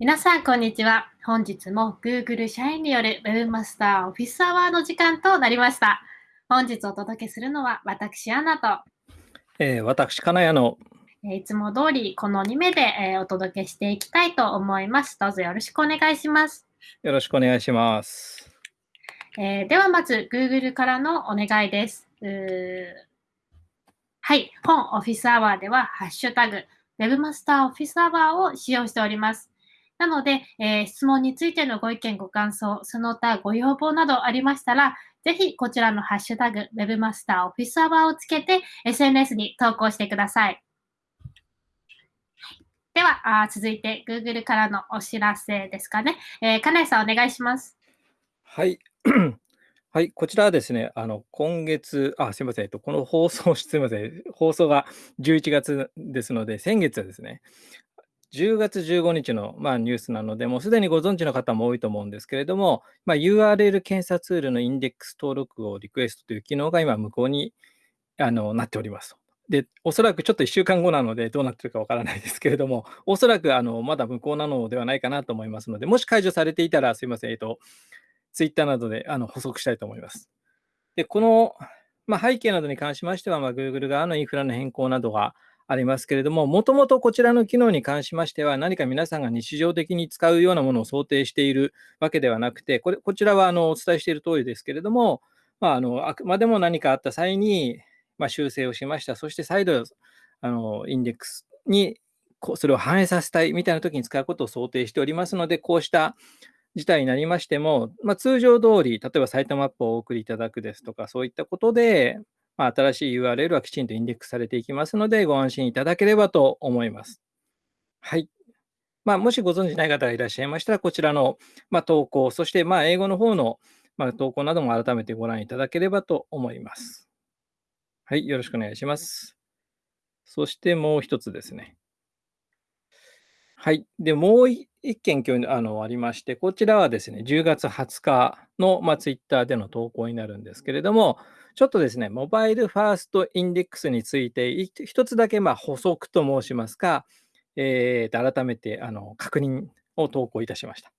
皆さん、こんにちは。本日も Google 社員による Webmaster オフィスアワーの時間となりました。本日お届けするのは私、アナと、えー私、金谷の、えーいつも通りこの2名で、えーお届けしていきたいと思います。どうぞよろしくお願いします。よろしくお願いします。えーではまず Google からのお願いです。はい、本オフィスアワーではハッシュタグ Webmaster オフィスアワーを使用しております。なので、えー質問についてのご意見、ご感想、その他ご要望などありましたら、ぜひこちらのハッシュタグ Webmaster オフィスアワーをつけて SNS に投稿してください。では、あ続いて Google からのお知らせですかね。えー、金井さんお願いします。はい。はい、こちらはですね、あの、今月、あ、すみません、えっと、この放送、すみません、放送が11月ですので、先月はですね、10月15日の、まあ、ニュースなので、もうすでにご存知の方も多いと思うんですけれども、まあ、URL 検査ツールのインデックス登録をリクエストという機能が今、無効にあのなっております。で、おそらくちょっと1週間後なので、どうなってるかわからないですけれども、おそらくあのまだ無効なのではないかなと思いますので、もし解除されていたら、すみません、えっと、ツイッターなどであの補足したいと思います。で、この、まあ、背景などに関しましては、まあ、Google 側のインフラの変更などがありますけれども、もともとこちらの機能に関しましては、何か皆さんが日常的に使うようなものを想定しているわけではなくて、これこちらはあのお伝えしている通りですけれども、まあ、あのあくまでも何かあった際に、まあ、修正をしました。そして再度あのインデックスにこそれを反映させたいみたいな時に使うことを想定しておりますので、こうした事態になりましても、まあ、通常通り、例えばサイトマップをお送りいただくですとか、そういったことで、まあ、新しい URL はきちんとインデックスされていきますので、ご安心いただければと思います。はい。まあ、もしご存じない方がいらっしゃいましたら、こちらの、まあ、投稿、そしてまあ英語の方の、まあ、投稿なども改めてご覧いただければと思います。はい、よろしくお願いします。そしてもう一つですね。はい。で、もう一件今日あのありまして、こちらはですね、10月20日の、まあ、ツイッターでの投稿になるんですけれども、ちょっとですね、モバイルファーストインデックスについて、一つだけまあ補足と申しますか、えーと改めてあの確認を投稿いたしました。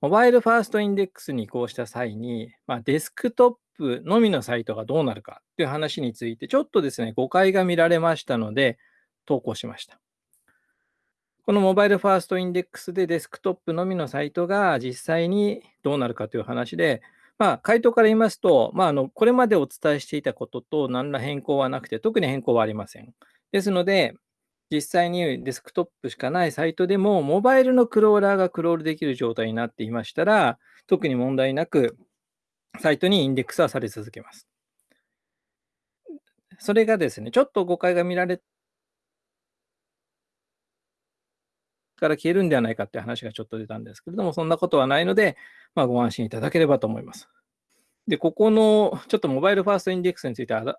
モバイルファーストインデックスに移行した際に、まあ、デスクトップのみのサイトがどうなるかという話について、ちょっとですね、誤解が見られましたので、投稿しました。このモバイルファーストインデックスでデスクトップのみのサイトが実際にどうなるかという話で、まあ、回答から言いますと、まあ、あのこれまでお伝えしていたことと何ら変更はなくて、特に変更はありません。ですので、実際にデスクトップしかないサイトでも、モバイルのクローラーがクロールできる状態になっていましたら、特に問題なく、サイトにインデックスはされ続けます。それがですね、ちょっと誤解が見られから消えるんではないかって話がちょっと出たんですけれども、そんなことはないので、まあ、ご安心いただければと思います。で、ここのちょっとモバイルファーストインデックスについてあら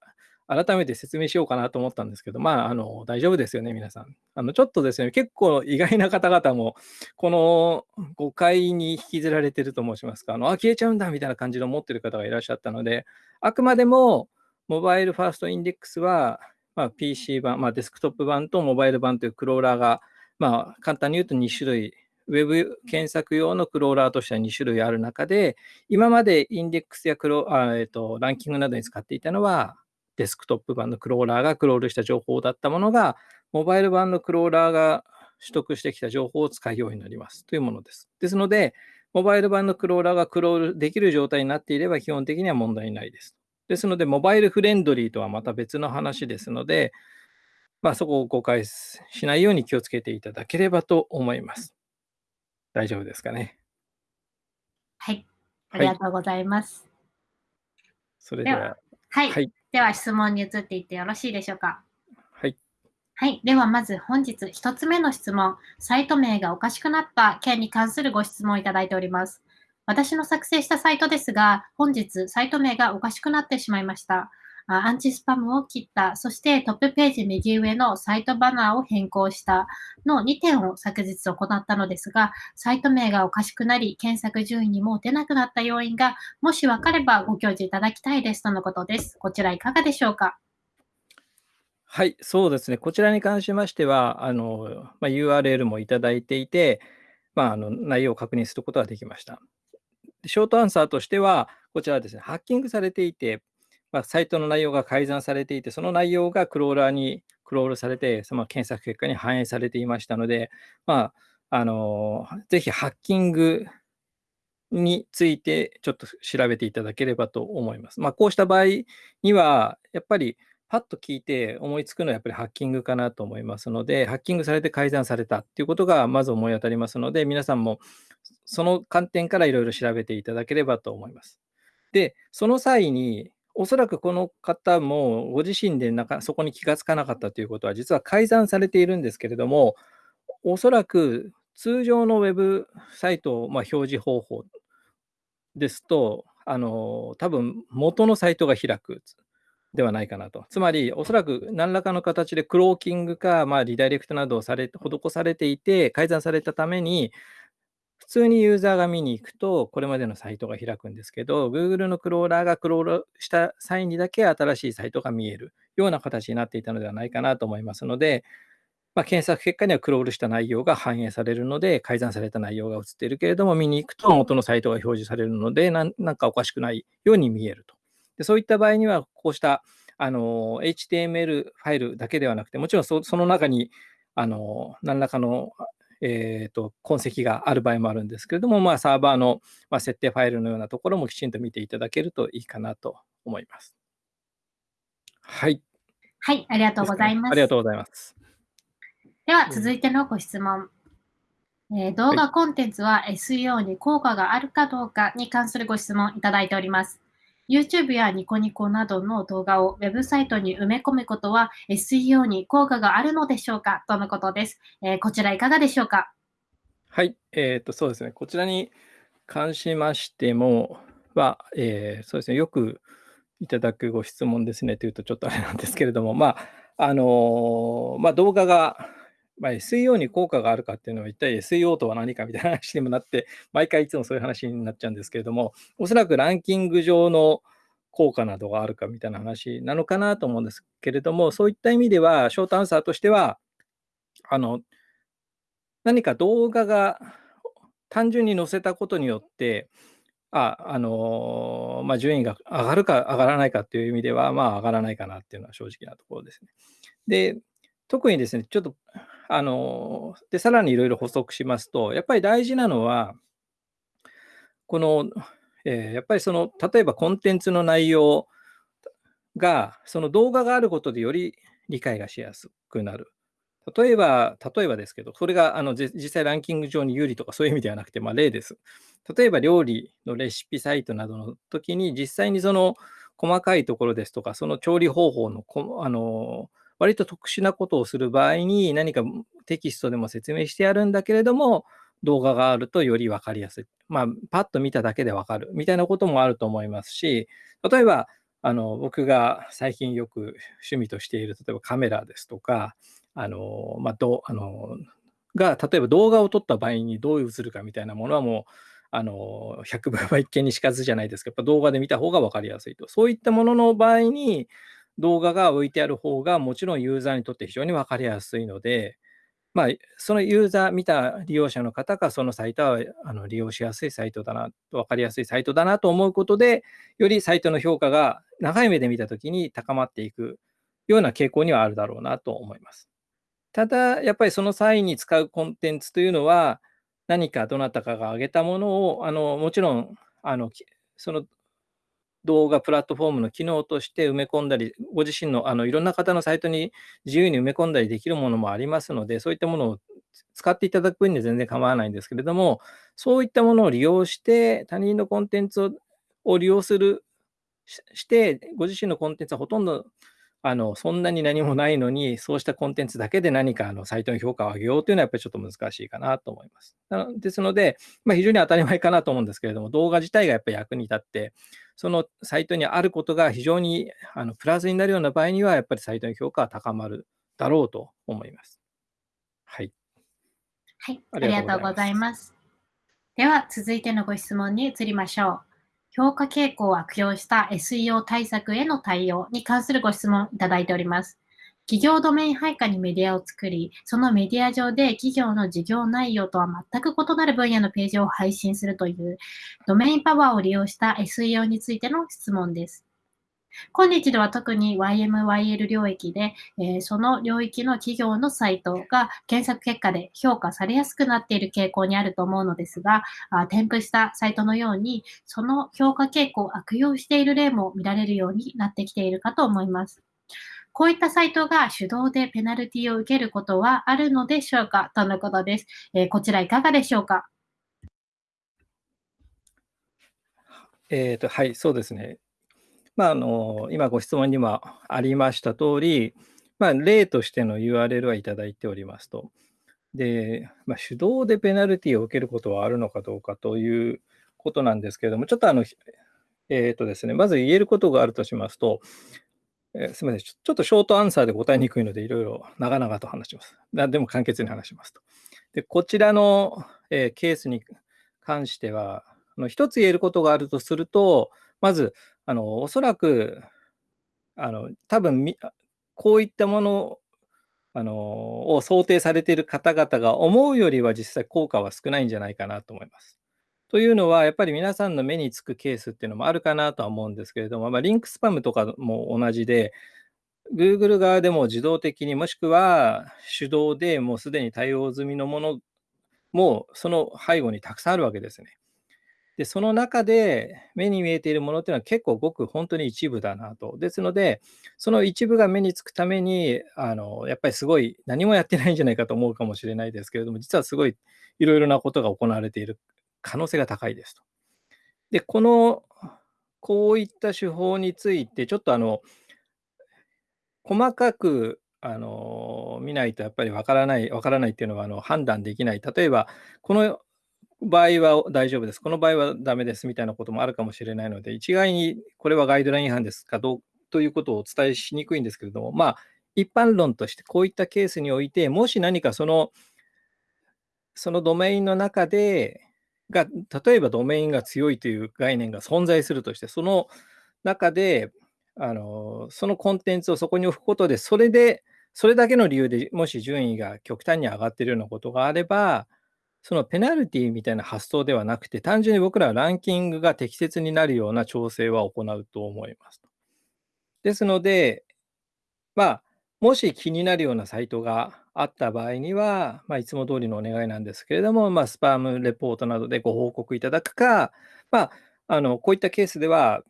改めて説明しようかなと思ったんですけど、まあ、あの大丈夫ですよね、皆さん。あのちょっとですね、結構意外な方々も、この誤解に引きずられてると申しますか、あのあ消えちゃうんだみたいな感じの思ってる方がいらっしゃったので、あくまでもモバイルファーストインデックスは、まあ、PC 版、まあ、デスクトップ版とモバイル版というクローラーが、まあ、簡単に言うと2種類、ウェブ検索用のクローラーとしては2種類ある中で、今までインデックスやクロあ、えっと、ランキングなどに使っていたのは、デスクトップ版のクローラーがクロールした情報だったものが、モバイル版のクローラーが取得してきた情報を使うようになりますというものです。ですので、モバイル版のクローラーがクロールできる状態になっていれば基本的には問題ないです。ですので、モバイルフレンドリーとはまた別の話ですので、まあ、そこを誤解しないように気をつけていただければと思います。大丈夫ですかね？はい、あはいりがとうございます。それでは、はい、はい、では質問に移っていってよろしいでしょうか？はい、はい。では、まず本日一つ目の質問。サイト名がおかしくなった件に関するご質問をいただいております。私の作成したサイトですが、本日サイト名がおかしくなってしまいました。アンチスパムを切った、そしてトップページ右上のサイトバナーを変更したの2点を昨日行ったのですが、サイト名がおかしくなり、検索順位にも出なくなった要因が、もし分かればご教示いただきたいですとのことです。こちらいかがでしょうか？はい、そうですね。こちらに関しましては、あのまあ、URL もいただいていて、まあ、あの内容を確認することができました。ショートアンサーとしては、こちらですね、ハッキングされていて、まあ、サイトの内容が改ざんされていて、その内容がクローラーにクロールされて、その検索結果に反映されていましたので、まあ、あのぜひハッキングについてちょっと調べていただければと思います。まあ、こうした場合には、やっぱりパッと聞いて思いつくのはやっぱりハッキングかなと思いますので、ハッキングされて改ざんされたっていうことがまず思い当たりますので、皆さんもその観点からいろいろ調べていただければと思います。で、その際に、おそらくこの方もご自身でなかそこに気がつかなかったということは、実は改ざんされているんですけれども、おそらく通常のウェブサイト、まあ、表示方法ですと、あの多分元のサイトが開くではないかなと。つまり、おそらく何らかの形でクローキングか、まあ、リダイレクトなどをされ施されていて、改ざんされたために、通にユーザーが見に行くと、これまでのサイトが開くんですけど、Google のクローラーがクロールした際にだけ新しいサイトが見えるような形になっていたのではないかなと思いますので、まあ、検索結果にはクロールした内容が反映されるので、改ざんされた内容が映っているけれども、見に行くと元のサイトが表示されるので、なんかおかしくないように見えると。でそういった場合には、こうしたあの HTML ファイルだけではなくて、もちろんその中にあの何らかの、えーと、痕跡がある場合もあるんですけれども、まあ、サーバーの、まあ、設定ファイルのようなところもきちんと見ていただけるといいかなと思います。はい。はい、ありがとうございます。ありがとうございます。では、続いてのご質問。えー、動画コンテンツは SEO に効果があるかどうかに関するご質問いただいております。YouTube やニコニコなどの動画をウェブサイトに埋め込むことは SEO に効果があるのでしょうか？とのことです。えー、こちらいかがでしょうか？はい、えー、とそうですね。こちらに関しましてもは、えー、そうですね、よくいただくご質問ですね。というとちょっとあれなんですけれども、まあ、あのまあ、動画がまあ、SEO に効果があるかっていうのは一体 SEO とは何かみたいな話にもなって、毎回いつもそういう話になっちゃうんですけれども、おそらくランキング上の効果などがあるかみたいな話なのかなと思うんですけれども、そういった意味では、ショートアンサーとしては、あの、何か動画が単純に載せたことによって、あ、あのまあ、順位が上がるか上がらないかっていう意味では、まあ、上がらないかなっていうのは正直なところですね。で、特にですね、ちょっとあの、で、さらにいろいろ補足しますと、やっぱり大事なのは、この、えー、やっぱりその、例えばコンテンツの内容が、その動画があることでより理解がしやすくなる。例えば、例えばですけど、それがあの実際ランキング上に有利とかそういう意味ではなくて、まあ、例です。例えば料理のレシピサイトなどの時に、実際にその細かいところですとか、その調理方法のこあの割と特殊なことをする場合に何かテキストでも説明してやるんだけれども、動画があるとより分かりやすい。まあ、パッと見ただけで分かるみたいなこともあると思いますし、例えば、あの僕が最近よく趣味としている、例えばカメラですとか、あのまあ、どあのが、例えば動画を撮った場合にどう映るかみたいなものはもう、あの100倍は一見にしかずじゃないですけど、やっぱ動画で見た方が分かりやすいと。そういったものの場合に、動画が置いてある方がもちろんユーザーにとって非常に分かりやすいので、まあ、そのユーザー、見た利用者の方がそのサイトはあの利用しやすいサイトだな、分かりやすいサイトだなと思うことで、よりサイトの評価が長い目で見たときに高まっていくような傾向にはあるだろうなと思います。ただ、やっぱりその際に使うコンテンツというのは、何かどなたかが挙げたものを、あのもちろんあのその動画プラットフォームの機能として埋め込んだり、ご自身のあのいろんな方のサイトに自由に埋め込んだりできるものもありますので、そういったものを使っていただく分には全然構わないんですけれども、そういったものを利用して、他人のコンテンツを利用する、して、ご自身のコンテンツはほとんどあのそんなに何もないのに、そうしたコンテンツだけで何かあのサイトの評価を上げようというのはやっぱりちょっと難しいかなと思います。ですので、まあ、非常に当たり前かなと思うんですけれども、動画自体がやっぱり役に立って、そのサイトにあることが非常にあのプラスになるような場合には、やっぱりサイトの評価は高まるだろうと思います。はい。はい、ありがとうございます。では、続いてのご質問に移りましょう。評価傾向を悪用した SEO 対策への対応に関するご質問いただいております。企業ドメイン配下にメディアを作り、そのメディア上で企業の事業内容とは全く異なる分野のページを配信するというドメインパワーを利用した SEO についての質問です。今日では特に YMYL 領域で、えー、その領域の企業のサイトが検索結果で評価されやすくなっている傾向にあると思うのですが、あ添付したサイトのように、その評価傾向を悪用している例も見られるようになってきているかと思います。こういったサイトが手動でペナルティを受けることはあるのでしょうか？とのことです。えー、こちらいかがでしょうか？えーと、はい、そうですね。まあ、あの今ご質問にもありました通り、まあ、例としての URL はいただいておりますと。で、まあ、手動でペナルティを受けることはあるのかどうかということなんですけれども、ちょっとあの、えっ、ー、とですね、まず言えることがあるとしますと、えー、すみませんちょ、ちょっとショートアンサーで答えにくいので、いろいろ長々と話します。何でも簡潔に話しますと。で、こちらの、えー、ケースに関しては、一つ言えることがあるとすると、まず、あのおそらく、あの多分こういったものあのを想定されている方々が思うよりは実際効果は少ないんじゃないかなと思います。というのは、やっぱり皆さんの目につくケースっていうのもあるかなとは思うんですけれども、まあ、リンクスパムとかも同じで、Google 側でも自動的にもしくは手動でもうすでに対応済みのものもその背後にたくさんあるわけですね。で、その中で目に見えているものっていうのは結構ごく本当に一部だなと。ですので、その一部が目につくために、あのやっぱりすごい何もやってないんじゃないかと思うかもしれないですけれども、実はすごいいろいろなことが行われている可能性が高いですと。で、この、こういった手法について、ちょっとあの、細かくあの見ないとやっぱりわからない、わからないっていうのはあの判断できない。例えば、この場合は大丈夫です。この場合はダメですみたいなこともあるかもしれないので、一概にこれはガイドライン違反ですかどうということをお伝えしにくいんですけれども、まあ、一般論としてこういったケースにおいて、もし何かその、そのドメインの中で、が例えばドメインが強いという概念が存在するとして、その中で、あのそのコンテンツをそこに置くことで、それで、それだけの理由でもし順位が極端に上がっているようなことがあれば、そのペナルティみたいな発想ではなくて、単純に僕らはランキングが適切になるような調整は行うと思います。ですので、まあ、もし気になるようなサイトがあった場合には、まあ、いつも通りのお願いなんですけれども、まあ、スパムレポートなどでご報告いただくか、まあ、あのこういったケースでは、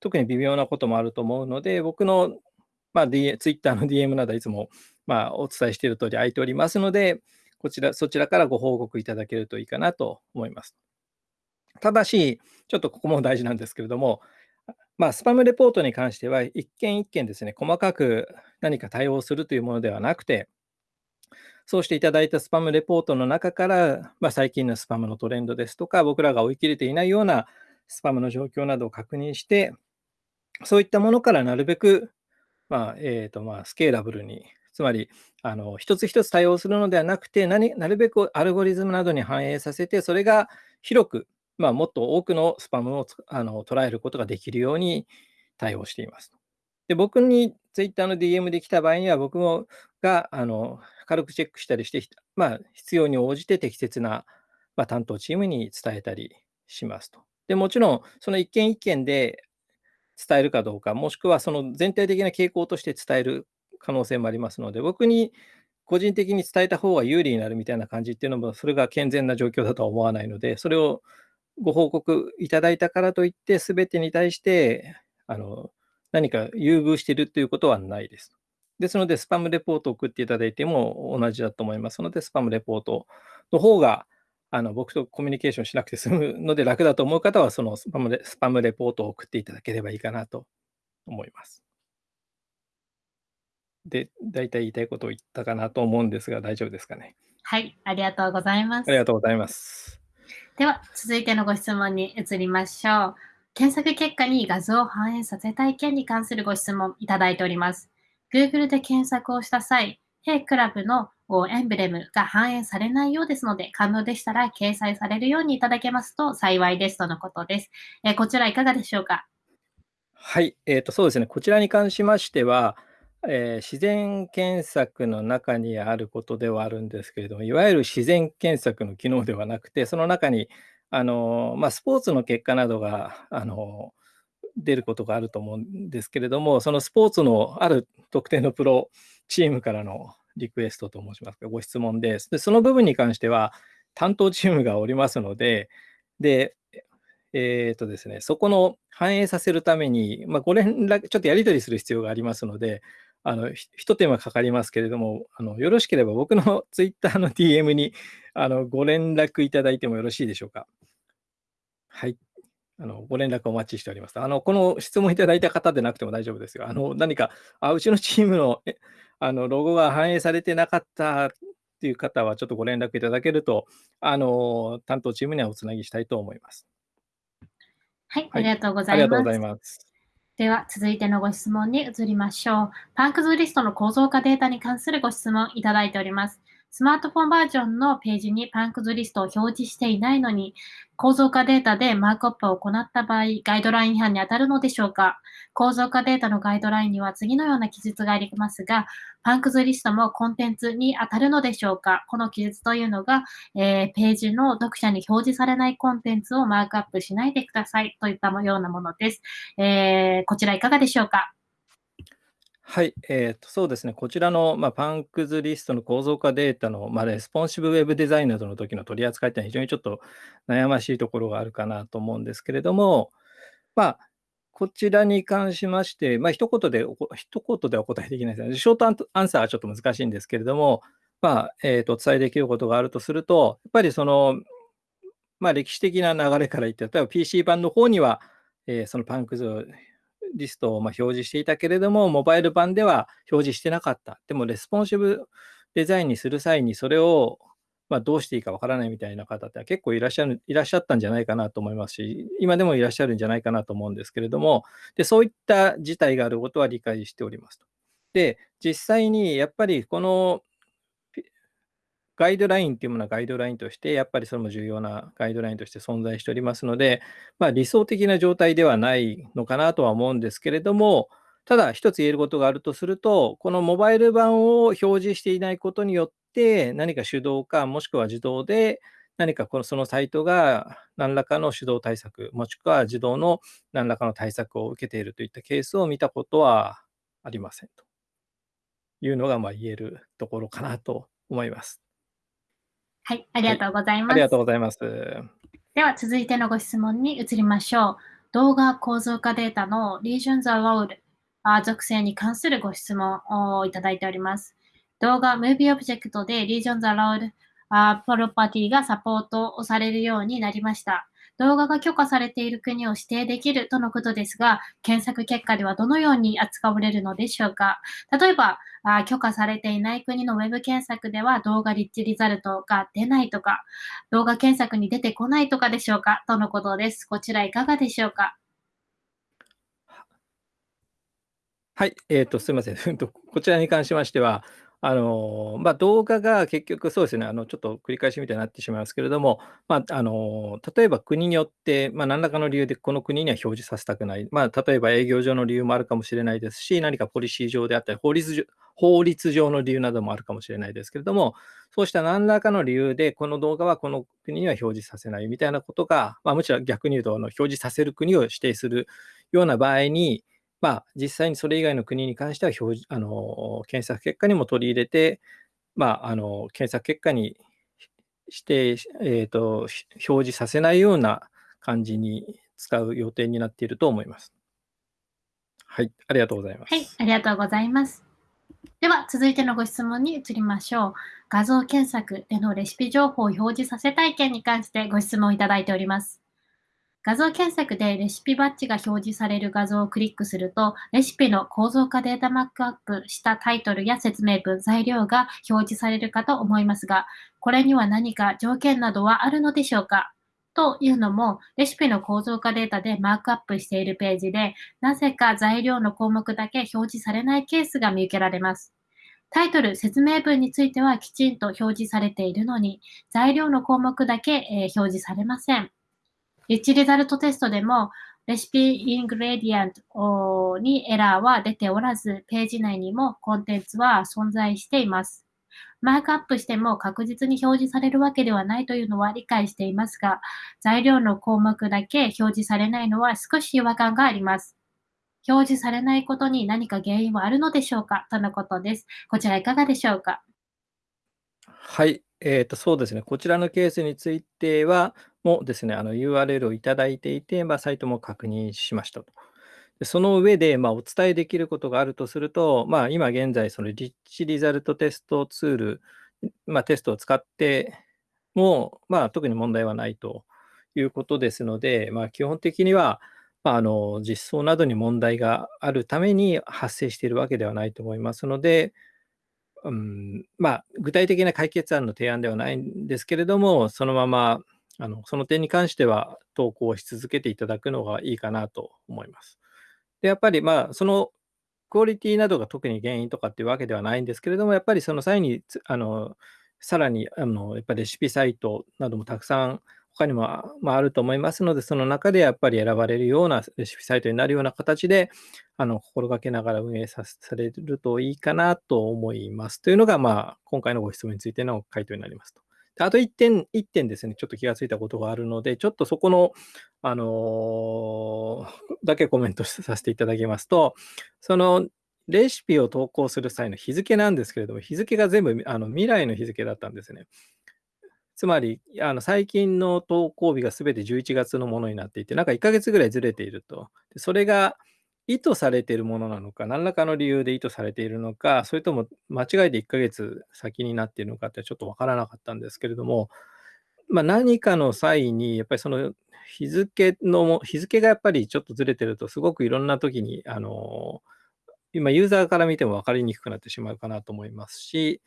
特に微妙なこともあると思うので、僕の、まあ、D、Twitter の DM などいつも、まあ、お伝えしている通り空いておりますので、こちら、そちらからご報告いただけるといいかなと思います。ただし、ちょっとここも大事なんですけれども、まあ、スパムレポートに関しては、一件一件ですね、細かく何か対応するというものではなくて、そうしていただいたスパムレポートの中から、まあ、最近のスパムのトレンドですとか、僕らが追い切れていないようなスパムの状況などを確認して、そういったものからなるべく、まあえーとまあ、スケーラブルにつまり、あの一つ一つ対応するのではなくて何、なるべくアルゴリズムなどに反映させて、それが広く、まあ、もっと多くのスパムをあの捉えることができるように対応しています。で僕に Twitter の DM で来た場合には、僕もがあの軽くチェックしたりして、まあ、必要に応じて適切な、まあ、担当チームに伝えたりしますと。でもちろん、その一件一件で伝えるかどうか、もしくはその全体的な傾向として伝える可能性もありますので、僕に個人的に伝えた方が有利になるみたいな感じっていうのも、それが健全な状況だとは思わないので、それをご報告いただいたからといって、すべてに対してあの何か優遇しているということはないです。ですので、スパムレポートを送っていただいても同じだと思いますので、スパムレポートの方があの僕とコミュニケーションしなくて済むので楽だと思う方は、そのスパムレスパムレポートを送っていただければいいかなと思います。で、大体言いたいことを言ったかなと思うんですが、大丈夫ですかね。はい、ありがとうございます。ありがとうございます。では、続いてのご質問に移りましょう。検索結果に画像を反映させたい件に関するご質問いただいております。Google で検索をした際、Hey クラブのエンブレムが反映されないようですので、可能でしたら掲載されるようにいただけますと幸いですとのことです。えこちらいかがでしょうか？はい、えーと、そうですね、こちらに関しましては、えー自然検索の中にあることではあるんですけれども、いわゆる自然検索の機能ではなくて、その中に、あの、ま、スポーツの結果などが、あの、出ることがあると思うんですけれども、そのスポーツのある特定のプロチームからのリクエストと申しますか、ご質問です。で、その部分に関しては、担当チームがおりますので、で、えっとですね、そこの反映させるために、まあ、ご連絡、ちょっとやり取りする必要がありますので、あの、ひ一手間かかりますけれども、あの、よろしければ僕の ツイッターの DM に、あの、ご連絡いただいてもよろしいでしょうか？はい。あの、ご連絡お待ちしております。あの、この質問いただいた方でなくても大丈夫ですよ。あの、何か、あ、うちのチームの、えあの、ロゴが反映されてなかったっていう方は、ちょっとご連絡いただけると、あの、担当チームにはおつなぎしたいと思います。はい、はいありがとうござありいますがとうござい。ます。では、続いてのご質問に移りましょう。パンクズリストの構造化データに関するご質問いただいております。スマートフォンバージョンのページにパンクズリストを表示していないのに、構造化データでマークアップを行った場合、ガイドライン違反に当たるのでしょうか？構造化データのガイドラインには次のような記述がありますが、パンクズリストもコンテンツに当たるのでしょうか？この記述というのが、えーページの読者に表示されないコンテンツをマークアップしないでくださいといったようなものです。えーこちらいかがでしょうか？はい、えーと、そうですね、こちらの、まあ、パンクズリストの構造化データの、まあ、レスポンシブウェブデザインなどの時の取り扱いっていうのは非常にちょっと悩ましいところがあるかなと思うんですけれども、まあ、こちらに関しまして、まあ、一言でお、一言でお答えできないですね。ショートアンサーはちょっと難しいんですけれども、まあ、えーと、お伝えできることがあるとすると、やっぱりその、まあ、歴史的な流れから言って、例えば PC 版の方には、えーそのパンクズリストをま表示していたけれども、モバイル版では表示してなかった。でも、レスポンシブデザインにする際に、それをまどうしていいかわからないみたいな方って結構いらっしゃるいらっしゃったんじゃないかなと思いますし、今でもいらっしゃるんじゃないかなと思うんですけれども、でそういった事態があることは理解しておりますと。で、実際にやっぱりこのガイドラインっていうものはガイドラインとして、やっぱりそれも重要なガイドラインとして存在しておりますので、まあ、理想的な状態ではないのかなとは思うんですけれども、ただ一つ言えることがあるとすると、このモバイル版を表示していないことによって、何か手動か、もしくは自動で、何かこのそのサイトが何らかの手動対策、もしくは自動の何らかの対策を受けているといったケースを見たことはありませんというのがまあ言えるところかなと思います。はい、ありがとうございます。ありがとうございます。では続いてのご質問に移りましょう。動画構造化データの Regions Allowed あ属性に関するご質問をいただいております。動画 Movie Object で Regions Allowed あプロパティがサポートをされるようになりました。動画が許可されている国を指定できるとのことですが、検索結果ではどのように扱われるのでしょうか？例えば、あ許可されていない国のウェブ検索では動画リッチリザルトが出ないとか、動画検索に出てこないとかでしょうか？とのことです。こちらいかがでしょうか？はい、えっ、と、すみません。こちらに関しましては、あのま、動画が結局、そうですね、あのちょっと繰り返しみたいになってしまいますけれども、まあ、の例えば国によって、ま、何らかの理由でこの国には表示させたくない、ま、例えば営業上の理由もあるかもしれないですし、何かポリシー上であったり法律上、法律上の理由などもあるかもしれないですけれども、そうした何らかの理由で、この動画はこの国には表示させないみたいなことが、まあ、むしろ逆に言うと、あの表示させる国を指定するような場合に、まあ、実際にそれ以外の国に関しては表示あの検索結果にも取り入れて、まあ、あの検索結果にして、えーと、表示させないような感じに使う予定になっていると思います。はい、ありがとうございます。はい、ありがとうございます。では、続いてのご質問に移りましょう。画像検索でのレシピ情報を表示させたい件に関してご質問いただいております。画像検索でレシピバッジが表示される画像をクリックすると、レシピの構造化データマックアップしたタイトルや説明文、材料が表示されるかと思いますが、これには何か条件などはあるのでしょうか？というのも、レシピの構造化データでマークアップしているページで、なぜか材料の項目だけ表示されないケースが見受けられます。タイトル、説明文についてはきちんと表示されているのに、材料の項目だけ、えー表示されません。リッチリザルトテストでも、レシピイングレディアントにエラーは出ておらず、ページ内にもコンテンツは存在しています。マークアップしても確実に表示されるわけではないというのは理解していますが、材料の項目だけ表示されないのは少し違和感があります。表示されないことに何か原因はあるのでしょうか？とのことです。こちらいかがでしょうか？はい、えーと、そうですね。こちらのケースについては、もですね、あの URL をいただいていて、まあ、サイトも確認しましたと。でその上で、まあ、お伝えできることがあるとすると、まあ、今現在、そのリッチリザルトテストツール、まあ、テストを使っても、まあ、特に問題はないということですので、まあ、基本的には、まあ、あの実装などに問題があるために発生しているわけではないと思いますので、うん、まあ、具体的な解決案の提案ではないんですけれども、そのままあのその点に関しては投稿し続けていただくのがいいかなと思います。で、やっぱりまあ、そのクオリティなどが特に原因とかっていうわけではないんですけれども、やっぱりその際に、あのさらにあのやっぱレシピサイトなどもたくさん他にも、まあ、あると思いますので、その中でやっぱり選ばれるようなレシピサイトになるような形で、あの心がけながら運営さされるといいかなと思います。というのが、まあ、今回のご質問についての回答になりますと。であと1点、1点ですね、ちょっと気がついたことがあるので、ちょっとそこの、あのー、だけコメントさせていただきますと、そのレシピを投稿する際の日付なんですけれども、日付が全部あの未来の日付だったんですね。つまり、あの最近の投稿日がすべて11月のものになっていて、なんか1ヶ月ぐらいずれていると。それが意図されているものなのか、何らかの理由で意図されているのか、それとも間違いで1ヶ月先になっているのかってちょっとわからなかったんですけれども、まあ、何かの際に、やっぱりその日付の、日付がやっぱりちょっとずれてると、すごくいろんな時に、あの、今ユーザーから見ても分かりにくくなってしまうかなと思いますし、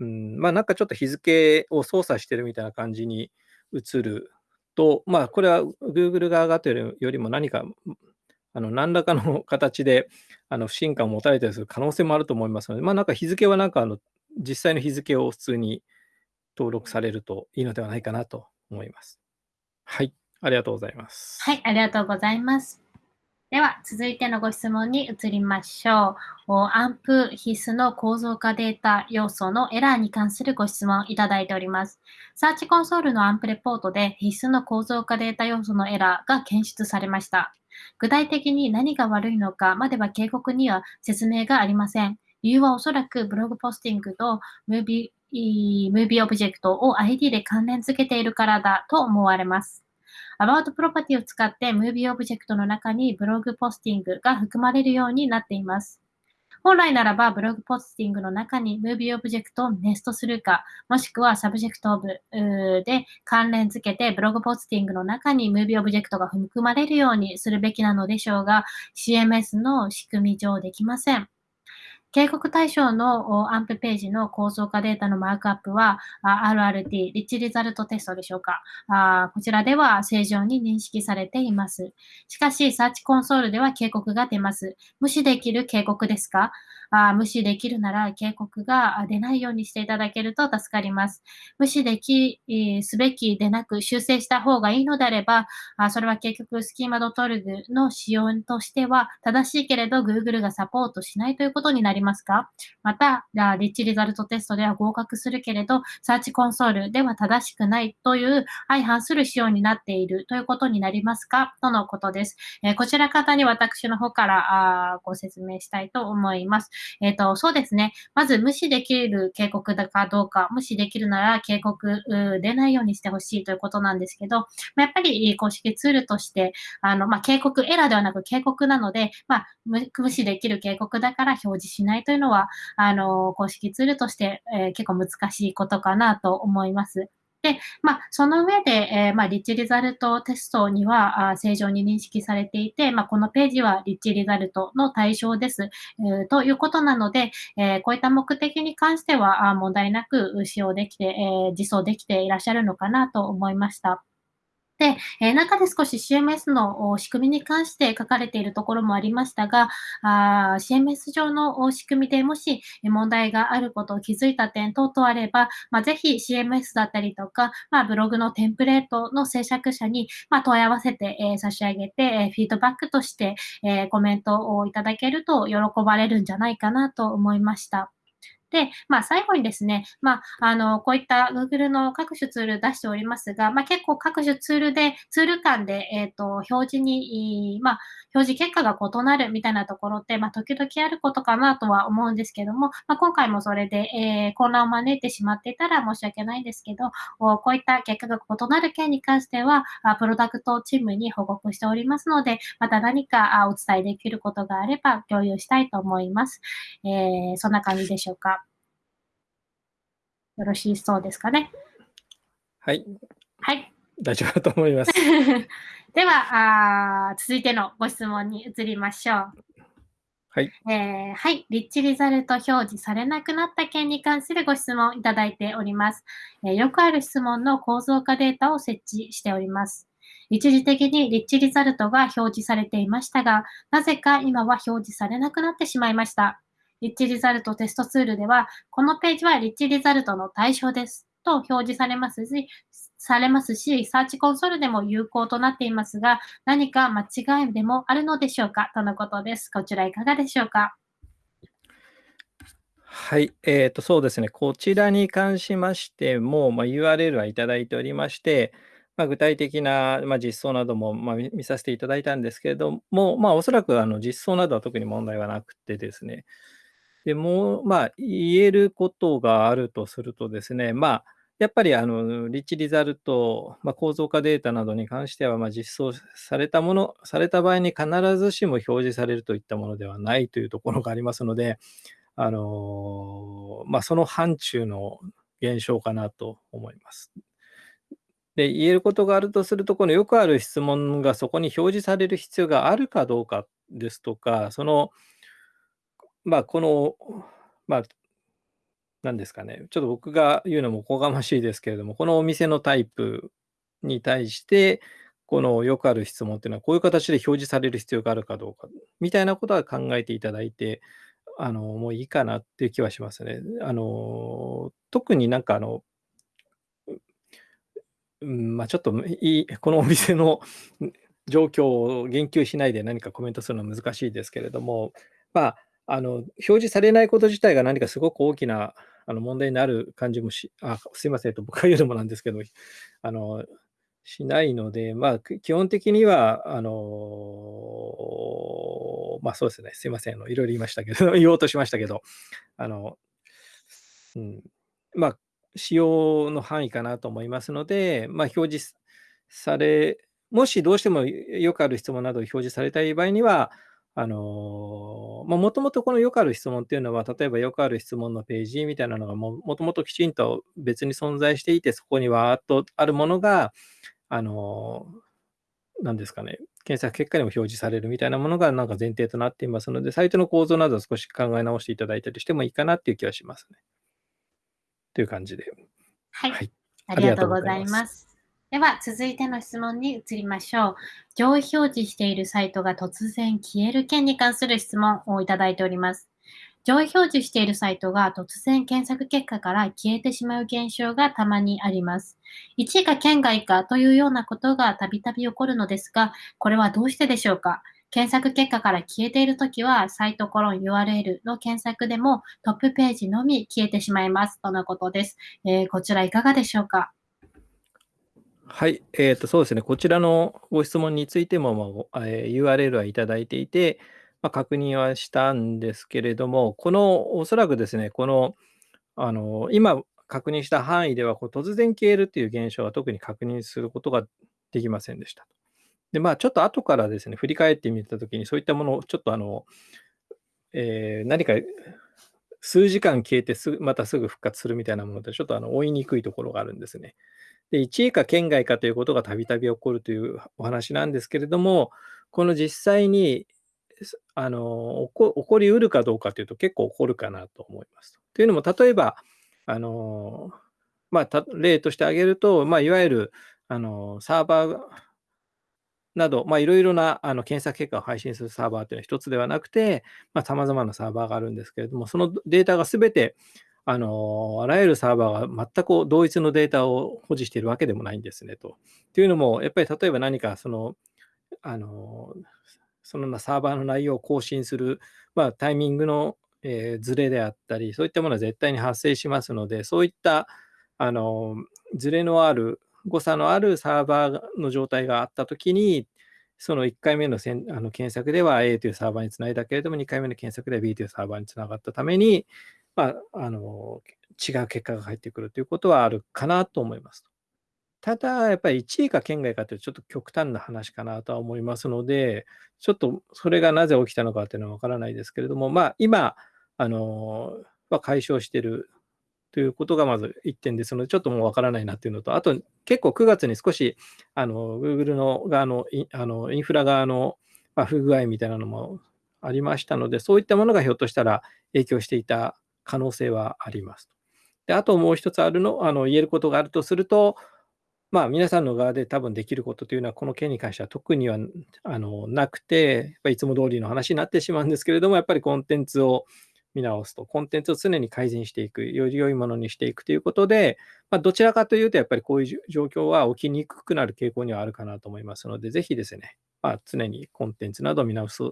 うん、まあなんかちょっと日付を操作してるみたいな感じに映ると、まあこれは Google 側がというよりも何か、あの何らかの 形であの不信感を持たれたりする可能性もあると思いますので、まあなんか日付はなんかあの実際の日付を普通に登録されるといいのではないかなと思います。はい、ありがとうございます。はい、ありがとうございます。では、続いてのご質問に移りましょう。アンプ必須の構造化データ要素のエラーに関するご質問いただいております。サーチコンソールのアンプレポートで必須の構造化データ要素のエラーが検出されました。具体的に何が悪いのかまでは警告には説明がありません。理由はおそらくブログポスティングとムービームービーオブジェクトを ID で関連付けているからだと思われます。アバウトプロパティを使ってムービーオブジェクトの中にブログポスティングが含まれるようになっています。本来ならば、ブログポスティングの中にムービーオブジェクトをネストするか、もしくはサブジェクトで関連付けて、ブログポスティングの中にムービーオブジェクトが含まれるようにするべきなのでしょうが、CMS の仕組み上できません。警告対象のアンプページの構造化データのマークアップは RRT、リッチリザルトテストでしょうか。こちらでは正常に認識されています。しかし、サーチコンソールでは警告が出ます。無視できる警告ですか？あ無視できるなら警告が出ないようにしていただけると助かります。無視でき、すべきでなく修正した方がいいのであれば、あそれは結局スキーマ .org の仕様としては正しいけれど Google がサポートしないということになりますか？また、リッチリザルトテストでは合格するけれど、サーチコンソールでは正しくないという相反する仕様になっているということになりますか？とのことです。えー、こちら方に私の方からあご説明したいと思います。えっ、ー、と、そうですね。まず無視できる警告だかどうか、無視できるなら警告出ないようにしてほしいということなんですけど、まやっぱり公式ツールとして、あの、まあ、警告、エラーではなく警告なので、まあ、無視できる警告だから表示しないというのは、あの、公式ツールとして、えー、結構難しいことかなと思います。で、まあ、その上で、えー、まあ、リッチリザルトテストにはあ正常に認識されていて、まあ、このページはリッチリザルトの対象です、えー、ということなので、えー、こういった目的に関してはあ問題なく使用できて、え実装できていらっしゃるのかなと思いました。で、え、中で少し CMS の仕組みに関して書かれているところもありましたが、CMS 上の仕組みでもし問題があることを気づいた点等々あれば、まあ、ぜひ CMS だったりとか、まあ、ブログのテンプレートの制作者に、まあ、問い合わせて、え、差し上げて、え、フィードバックとして、え、コメントをいただけると喜ばれるんじゃないかなと思いました。で、まあ、最後にですね、まあ、あの、こういった Google の各種ツール出しておりますが、まあ、結構各種ツールで、ツール間で、えっ、ー、と、表示に、まあ、表示結果が異なるみたいなところって、まあ、時々あることかなとは思うんですけども、まあ、今回もそれで、えー、混乱を招いてしまっていたら申し訳ないんですけど、こういった結果が異なる件に関しては、プロダクトチームに報告しておりますので、また何かお伝えできることがあれば共有したいと思います。えー、そんな感じでしょうか。よろしいそうですかね。はい。はい。大丈夫だと思います。ではあ、続いてのご質問に移りましょう。はい。えー、はい。リッチリザルト表示されなくなった件に関するご質問いただいております。えー、よくある質問の構造化データを設置しております。一時的にリッチリザルトが表示されていましたが、なぜか今は表示されなくなってしまいました。リッチリザルトテストツールでは、このページはリッチリザルトの対象ですと表示されますし、されますし、サーチコンソールでも有効となっていますが、何か間違いでもあるのでしょうかとのことです。こちらいかがでしょうか？はい、えーと、そうですね、こちらに関しましても、まあ、URL はいただいておりまして、まあ、具体的な、まあ、実装なども、まあ、見させていただいたんですけれども、まあ、おそらくあの実装などは特に問題はなくてですね、でも、まあ、言えることがあるとするとですね、まあ、やっぱりあのリッチリザルト、まあ、構造化データなどに関しては、まあ、実装されたもの、された場合に必ずしも表示されるといったものではないというところがありますので、あのまあ、その範疇の現象かなと思います。で、言えることがあるとすると、このよくある質問がそこに表示される必要があるかどうかですとか、その、まあ、この、まあ、なんですかね、ちょっと僕が言うのもおこがましいですけれども、このお店のタイプに対して、このよくある質問っていうのは、こういう形で表示される必要があるかどうか、みたいなことは考えていただいて、あの、もういいかなっていう気はしますね。あの、特になんかあの、うん、まあ、ちょっといい、このお店の状況を言及しないで何かコメントするのは難しいですけれども、まあ、あの、表示されないこと自体が何かすごく大きなあの問題になる感じもし、あ、すいません、と僕が言うのもなんですけど、あの、しないので、まあ、基本的には、あの、まあそうですね、すいません、いろいろ言いましたけど、言おうとしましたけど、あの、うん、まあ、使用の範囲かなと思いますので、まあ、表示され、もしどうしてもよくある質問などを表示されたい場合には、あのまもともとこのよくある質問っていうのは、例えばよくある質問のページみたいなのがもともときちんと別に存在していて、そこにわーっとあるものが、あのなんですかね、検索結果にも表示されるみたいなものがなんか前提となっていますので、サイトの構造などを少し考え直していただいたりしてもいいかなっていう気はしますね。という感じで。はい。はい、ありがとうございます。では、続いての質問に移りましょう。上位表示しているサイトが突然消える件に関する質問をいただいております。上位表示しているサイトが突然検索結果から消えてしまう現象がたまにあります。1位か県外かというようなことがたびたび起こるのですが、これはどうしてでしょうか？検索結果から消えているときは、サイトコロン URL の検索でもトップページのみ消えてしまいます。とのことです。えー、こちらいかがでしょうか？はい、えーと、そうですね、こちらのご質問についても、まあえー、URL はいただいていて、まあ、確認はしたんですけれども、このおそらくですね、このあの今確認した範囲ではこう突然消えるという現象は特に確認することができませんでした。で、まあ、ちょっと後からですね、振り返ってみたときに、そういったものをちょっとあの、えー、何か数時間消えてすまたすぐ復活するみたいなもので、ちょっとあの追いにくいところがあるんですね。で、1位か県外かということがたびたび起こるというお話なんですけれども、この実際にあの起こりうるかどうかというと結構起こるかなと思います。というのも、例えば、あのまあ、例として挙げると、まあ、いわゆるあのサーバーなど、まあ、いろいろなあの検索結果を配信するサーバーというのは一つではなくて、さまざ、まなサーバーがあるんですけれども、そのデータがすべてあのあらゆるサーバーが全く同一のデータを保持しているわけでもないんですねと。というのも、やっぱり例えば何かその、あのそのサーバーの内容を更新する、まあ、タイミングの、えー、であったり、そういったものは絶対に発生しますので、そういったあのズレのある、誤差のあるサーバーの状態があったときに、その1回目のせんあの検索では A というサーバーにつないだけれども、2回目の検索では B というサーバーにつながったために、まあ、あの違う結果が返ってくるということはあるかなと思います。ただ、やっぱり1位か県外かというとちょっと極端な話かなとは思いますので、ちょっとそれがなぜ起きたのかというのはわからないですけれども、まあ、今、あのは解消しているということがまず1点ですので、ちょっともうわからないなというのと、あと結構9月に少しあの Google の側のあのインフラ側の、ま不具合みたいなのもありましたので、そういったものがひょっとしたら影響していた可能性はあります。であともう一つあるのあの言えることがあるとすると、まあ、皆さんの側で多分できることというのは、この件に関しては特にはあのなくて、やっぱいつも通りの話になってしまうんですけれども、やっぱりコンテンツを見直すと、コンテンツを常に改善していく、より良いものにしていくということで、まあ、どちらかというと、やっぱりこういう状況は起きにくくなる傾向にはあるかなと思いますので、ぜひですね、まあ、常にコンテンツなどを見直す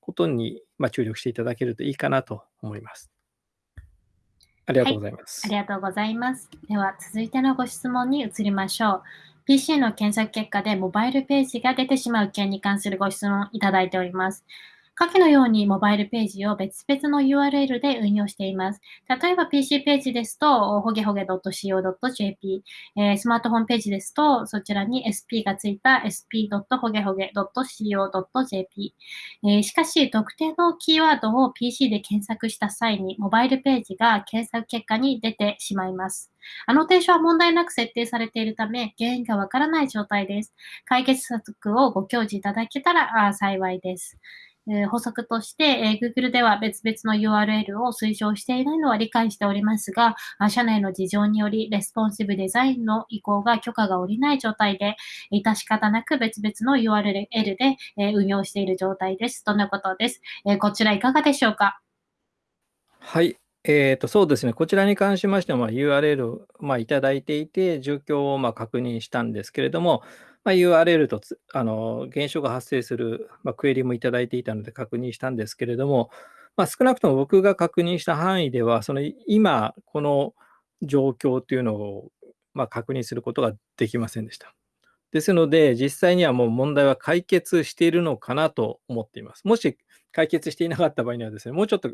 ことに、ま注力していただけるといいかなと思います。ありがとうございます、はい。ありがとうございます。では、続いてのご質問に移りましょう。PC の検索結果でモバイルページが出てしまう件に関するご質問いただいております。下記のようにモバイルページを別々の URL で運用しています。例えば PC ページですと、ほげほげ .co.jp、えー、スマートフォンページですと、そちらに SP がついた sp. ほげほげ .co.jp、えー、しかし、特定のキーワードを PC で検索した際に、モバイルページが検索結果に出てしまいます。アノテーションは問題なく設定されているため、原因がわからない状態です。解決策をご教示いただけたら幸いです。えー、補足として、えー、Google では別々の URL を推奨していないのは理解しておりますが、社内の事情によりレスポンシブデザインの移行が許可が下りない状態で、致し方なく別々の URL で、えー、運用している状態です。とのことです。えこちらいかがでしょうか？はい。えーと、そうですね、こちらに関しましては、まあ、URL を、まあ、いただいていて、状況をまあ確認したんですけれども、まあ、URL とつあの現象が発生する、まあ、クエリもいただいていたので確認したんですけれども、まあ、少なくとも僕が確認した範囲では、その今、この状況というのを、まあ、確認することができませんでした。ですので、実際にはもう問題は解決しているのかなと思っています。もし解決していなかった場合にはですね、もうちょっと、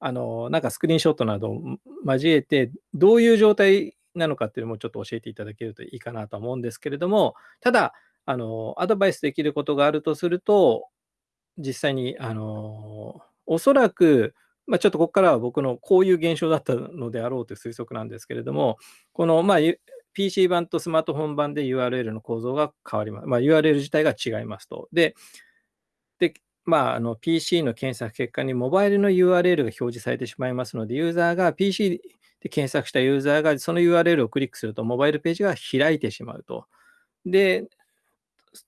あの、なんかスクリーンショットなどを交えて、どういう状態なのかっていうのもちょっと教えていただけるといいかなと思うんですけれども、ただ、あの、アドバイスできることがあるとすると、実際に、あの、おそらく、まあ、ちょっとここからは僕のこういう現象だったのであろうという推測なんですけれども、この、まあ、PC 版とスマートフォン版で URL の構造が変わります。まあ、URL 自体が違いますと。で、でまあ、あの PC の検索結果にモバイルの URL が表示されてしまいますので、ユーザーが PC で検索したユーザーがその URL をクリックすると、モバイルページが開いてしまうと。で、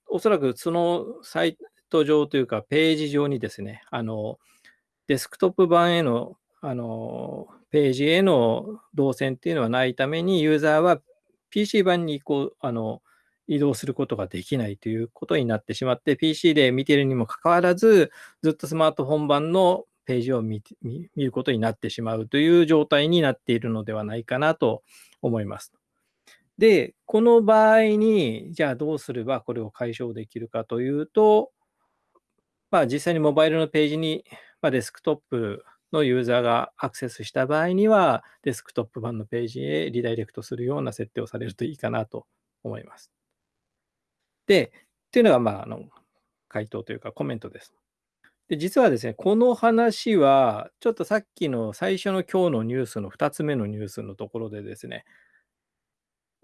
おそらくそのサイト上というか、ページ上にですね、あのデスクトップ版へのあのページへの動線っていうのはないために、ユーザーは PC 版に移行あの移動することができないということになってしまって、PC で見ているにもかかわらず、ずっとスマートフォン版のページを見見ることになってしまうという状態になっているのではないかなと思います。で、この場合に、じゃあどうすればこれを解消できるかというと、まあ、実際にモバイルのページに、まあ、デスクトップのユーザーがアクセスした場合には、デスクトップ版のページへリダイレクトするような設定をされるといいかなと思います。で、というのが、まあ、あの回答というかコメントです。で、実はですね、この話は、ちょっとさっきの最初の今日のニュースの2つ目のニュースのところでですね、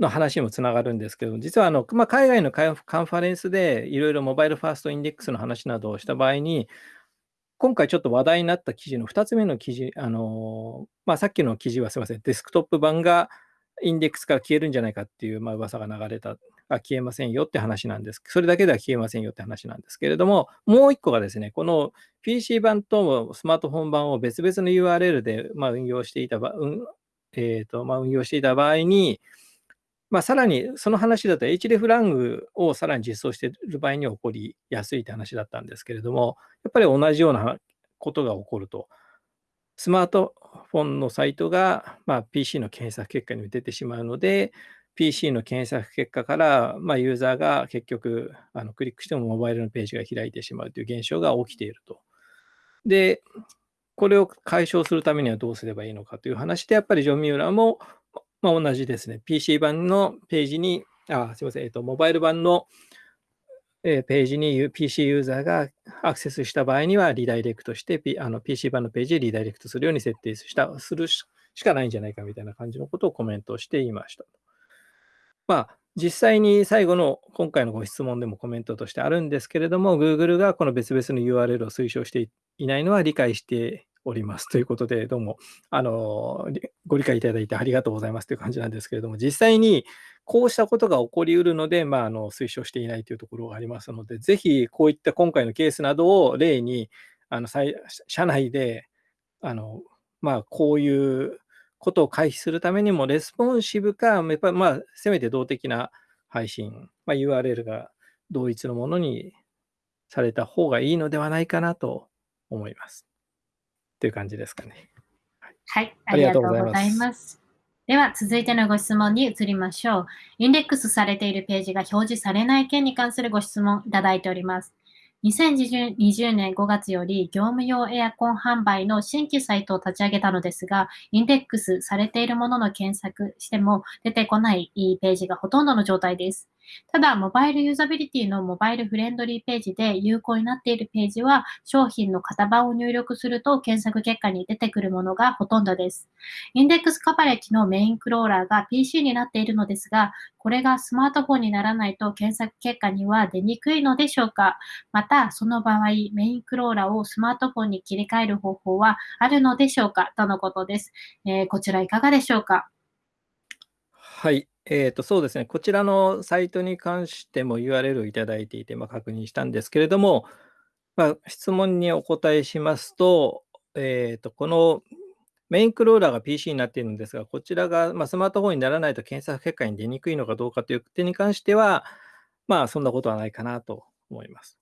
の話にもつながるんですけど、実はあの、ま、海外のカンファレンスでいろいろモバイルファーストインデックスの話などをした場合に、今回ちょっと話題になった記事の2つ目の記事、あのまあ、さっきの記事はすみません、デスクトップ版がインデックスから消えるんじゃないかっていう、まあ、噂が流れた消えませんよって話なんです。それだけでは消えませんよって話なんですけれども、もう一個がですね、この PC 版とスマートフォン版を別々の URL で、ま、運用していた場、うんえーとま、運用していた場合に、まあ、さらにその話だと href ラングをさらに実装している場合に起こりやすいって話だったんですけれども、やっぱり同じようなことが起こると。スマートフォンのサイトが、まあ、PC の検索結果に出てしまうので、PC の検索結果から、まあ、ユーザーが結局あのクリックしてもモバイルのページが開いてしまうという現象が起きていると。で、これを解消するためにはどうすればいいのかという話で、やっぱりジョン・ミューラーも、まあ、同じですね、PC 版のページに、あ、すみません、えっと、モバイル版のページに PC ユーザーがアクセスした場合には、リダイレクトして、P、あの PC 版のページへリダイレクトするように設定したするしかないんじゃないかみたいな感じのことをコメントしていました。まあ、実際に最後の今回のご質問でもコメントとしてあるんですけれども、Google がこの別々の URL を推奨していないのは理解しておりますということで、どうもあのご理解いただいてありがとうございますという感じなんですけれども、実際にこうしたことが起こりうるので、まあ、あの推奨していないというところがありますので、ぜひこういった今回のケースなどを例に、あの社内であの、まあ、こういうことを回避するためにも、レスポンシブか、やっぱりまあ、せめて動的な配信、まあ、URL が同一のものにされた方がいいのではないかなと思います。という感じですかね。はい、ありがとうございます。では、続いてのご質問に移りましょう。インデックスされているページが表示されない件に関するご質問いただいております。2020年5月より業務用エアコン販売の新規サイトを立ち上げたのですが、インデックスされているものの検索しても出てこないページがほとんどの状態です。ただ、モバイルユーザビリティのモバイルフレンドリーページで有効になっているページは、商品の型番を入力すると検索結果に出てくるものがほとんどです。インデックスカバレッジのメインクローラーが PC になっているのですが、これがスマートフォンにならないと検索結果には出にくいのでしょうかまた、その場合、メインクローラーをスマートフォンに切り替える方法はあるのでしょうか？とのことです。えー、こちらいかがでしょうか？はい。えーと、そうですね、こちらのサイトに関しても URL をいただいていて、ま、確認したんですけれども、ま、質問にお答えしますと、えーと、このメインクローラーが PC になっているんですが、こちらが、ま、スマートフォンにならないと検索結果に出にくいのかどうかという点に関しては、まあ、そんなことはないかなと思います。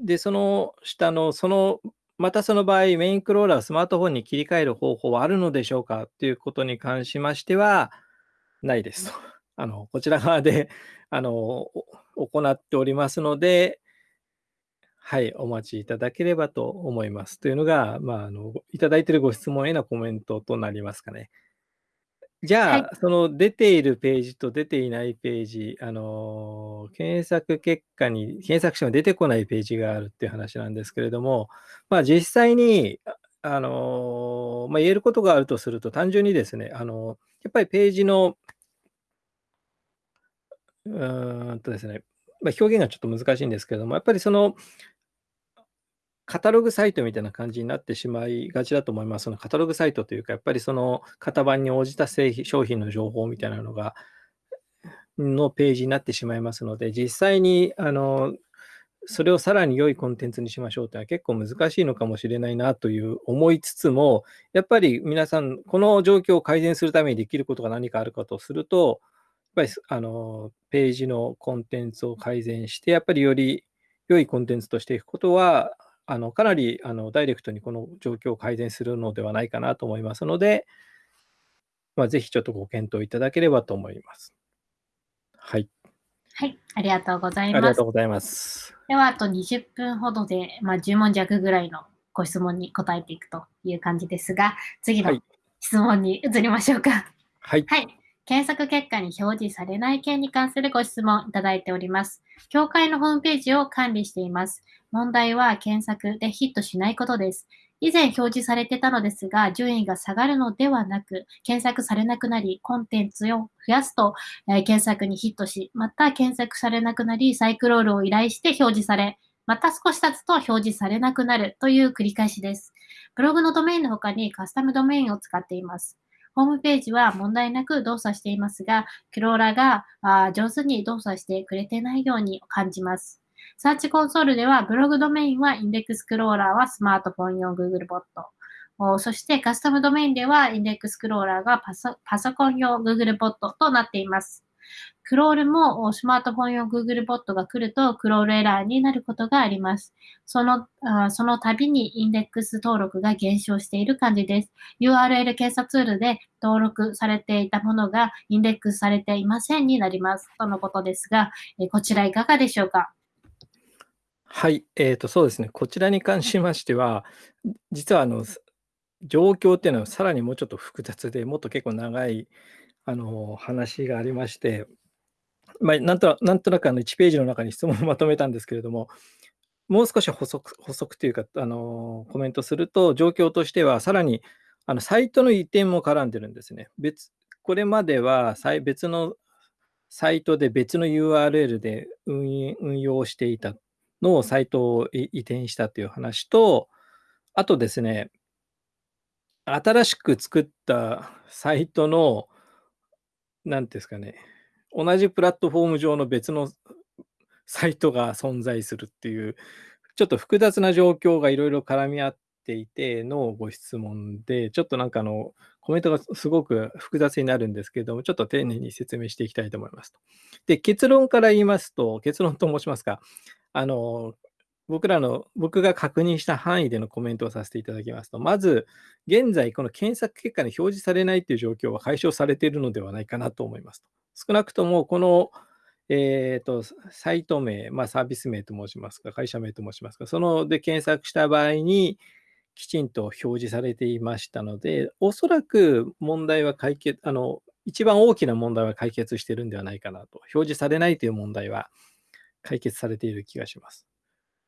で、その下の、その、またその場合、メインクローラーをスマートフォンに切り替える方法はあるのでしょうかということに関しましては、ないですと。あのこちら側で あの行っておりますので、はい、お待ちいただければと思います。というのが、まあ、あのいただいているご質問へのコメントとなりますかね。じゃあ、はい、その出ているページと出ていないページ、あの検索結果に、検索しても出てこないページがあるっていう話なんですけれども、まあ、実際に、あのまあ、言えることがあるとすると、単純にですね、あのやっぱりページのうんとですね、まあ、表現がちょっと難しいんですけれども、やっぱりその、カタログサイトみたいな感じになってしまいがちだと思います。そのカタログサイトというか、やっぱりその型番に応じた製品商品の情報みたいなのが、のページになってしまいますので、実際にあのそれをさらに良いコンテンツにしましょうというのは結構難しいのかもしれないなという思いつつも、やっぱり皆さん、この状況を改善するためにできることが何かあるかとすると、やっぱりあのページのコンテンツを改善して、やっぱりより良いコンテンツとしていくことは、あのかなりあのダイレクトにこの状況を改善するのではないかなと思いますので、まあ、ぜひちょっとご検討いただければと思います。はい。はい、ありがとうございます。ありがとうございます。では、あと20分ほどで、まあ、10問弱ぐらいのご質問に答えていくという感じですが、次の質問に移りましょうか。はい。はい検索結果に表示されない件に関するご質問いただいております。協会のホームページを管理しています。問題は検索でヒットしないことです。以前表示されてたのですが、順位が下がるのではなく、検索されなくなり、コンテンツを増やすと、えー、検索にヒットし、また検索されなくなり、サイクロールを依頼して表示され、また少し経つと表示されなくなるという繰り返しです。ブログのドメインの他にカスタムドメインを使っています。ホームページは問題なく動作していますが、クローラがあ上手に動作してくれてないように感じます。サーチコンソールでは、ブログドメインはインデックスクローラーはスマートフォン用 Google ボット。そしてカスタムドメインでは、インデックスクローラーがパソパソコン用 Google ボットとなっています。クロールもスマートフォン用 Google ボットが来るとクロールエラーになることがあります。そのあその度にインデックス登録が減少している感じです。URL 検査ツールで登録されていたものがインデックスされていませんになります。とのことですが、えこちらいかがでしょうか？はい、えーと、そうですね、こちらに関しましては、実はあの状況っていうのはさらにもうちょっと複雑で、もっと結構長いあの話がありまして、まあ、なんとなんとなくあの1ページの中に質問をまとめたんですけれども、もう少し補足補足というかあの、コメントすると、状況としては、さらにあのサイトの移転も絡んでるんですね。別これまでは別のサイトで別の URL で運運用していたのサイトを移転したという話と、あとですね、新しく作ったサイトの、なんですかね、同じプラットフォーム上の別のサイトが存在するっていう、ちょっと複雑な状況がいろいろ絡み合っていてのご質問で、ちょっとなんかあの、コメントがすごく複雑になるんですけれども、ちょっと丁寧に説明していきたいと思います。で、結論から言いますと、結論と申しますか、あの、僕らの、僕が確認した範囲でのコメントをさせていただきますと、まず、現在、この検索結果に表示されないという状況は解消されているのではないかなと思いますと。少なくとも、この、えーと、サイト名、まあ、サービス名と申しますか、会社名と申しますか、そので検索した場合に、きちんと表示されていましたので、おそらく問題は解決、あの、一番大きな問題は解決してるんではないかなと。表示されないという問題は解決されている気がします。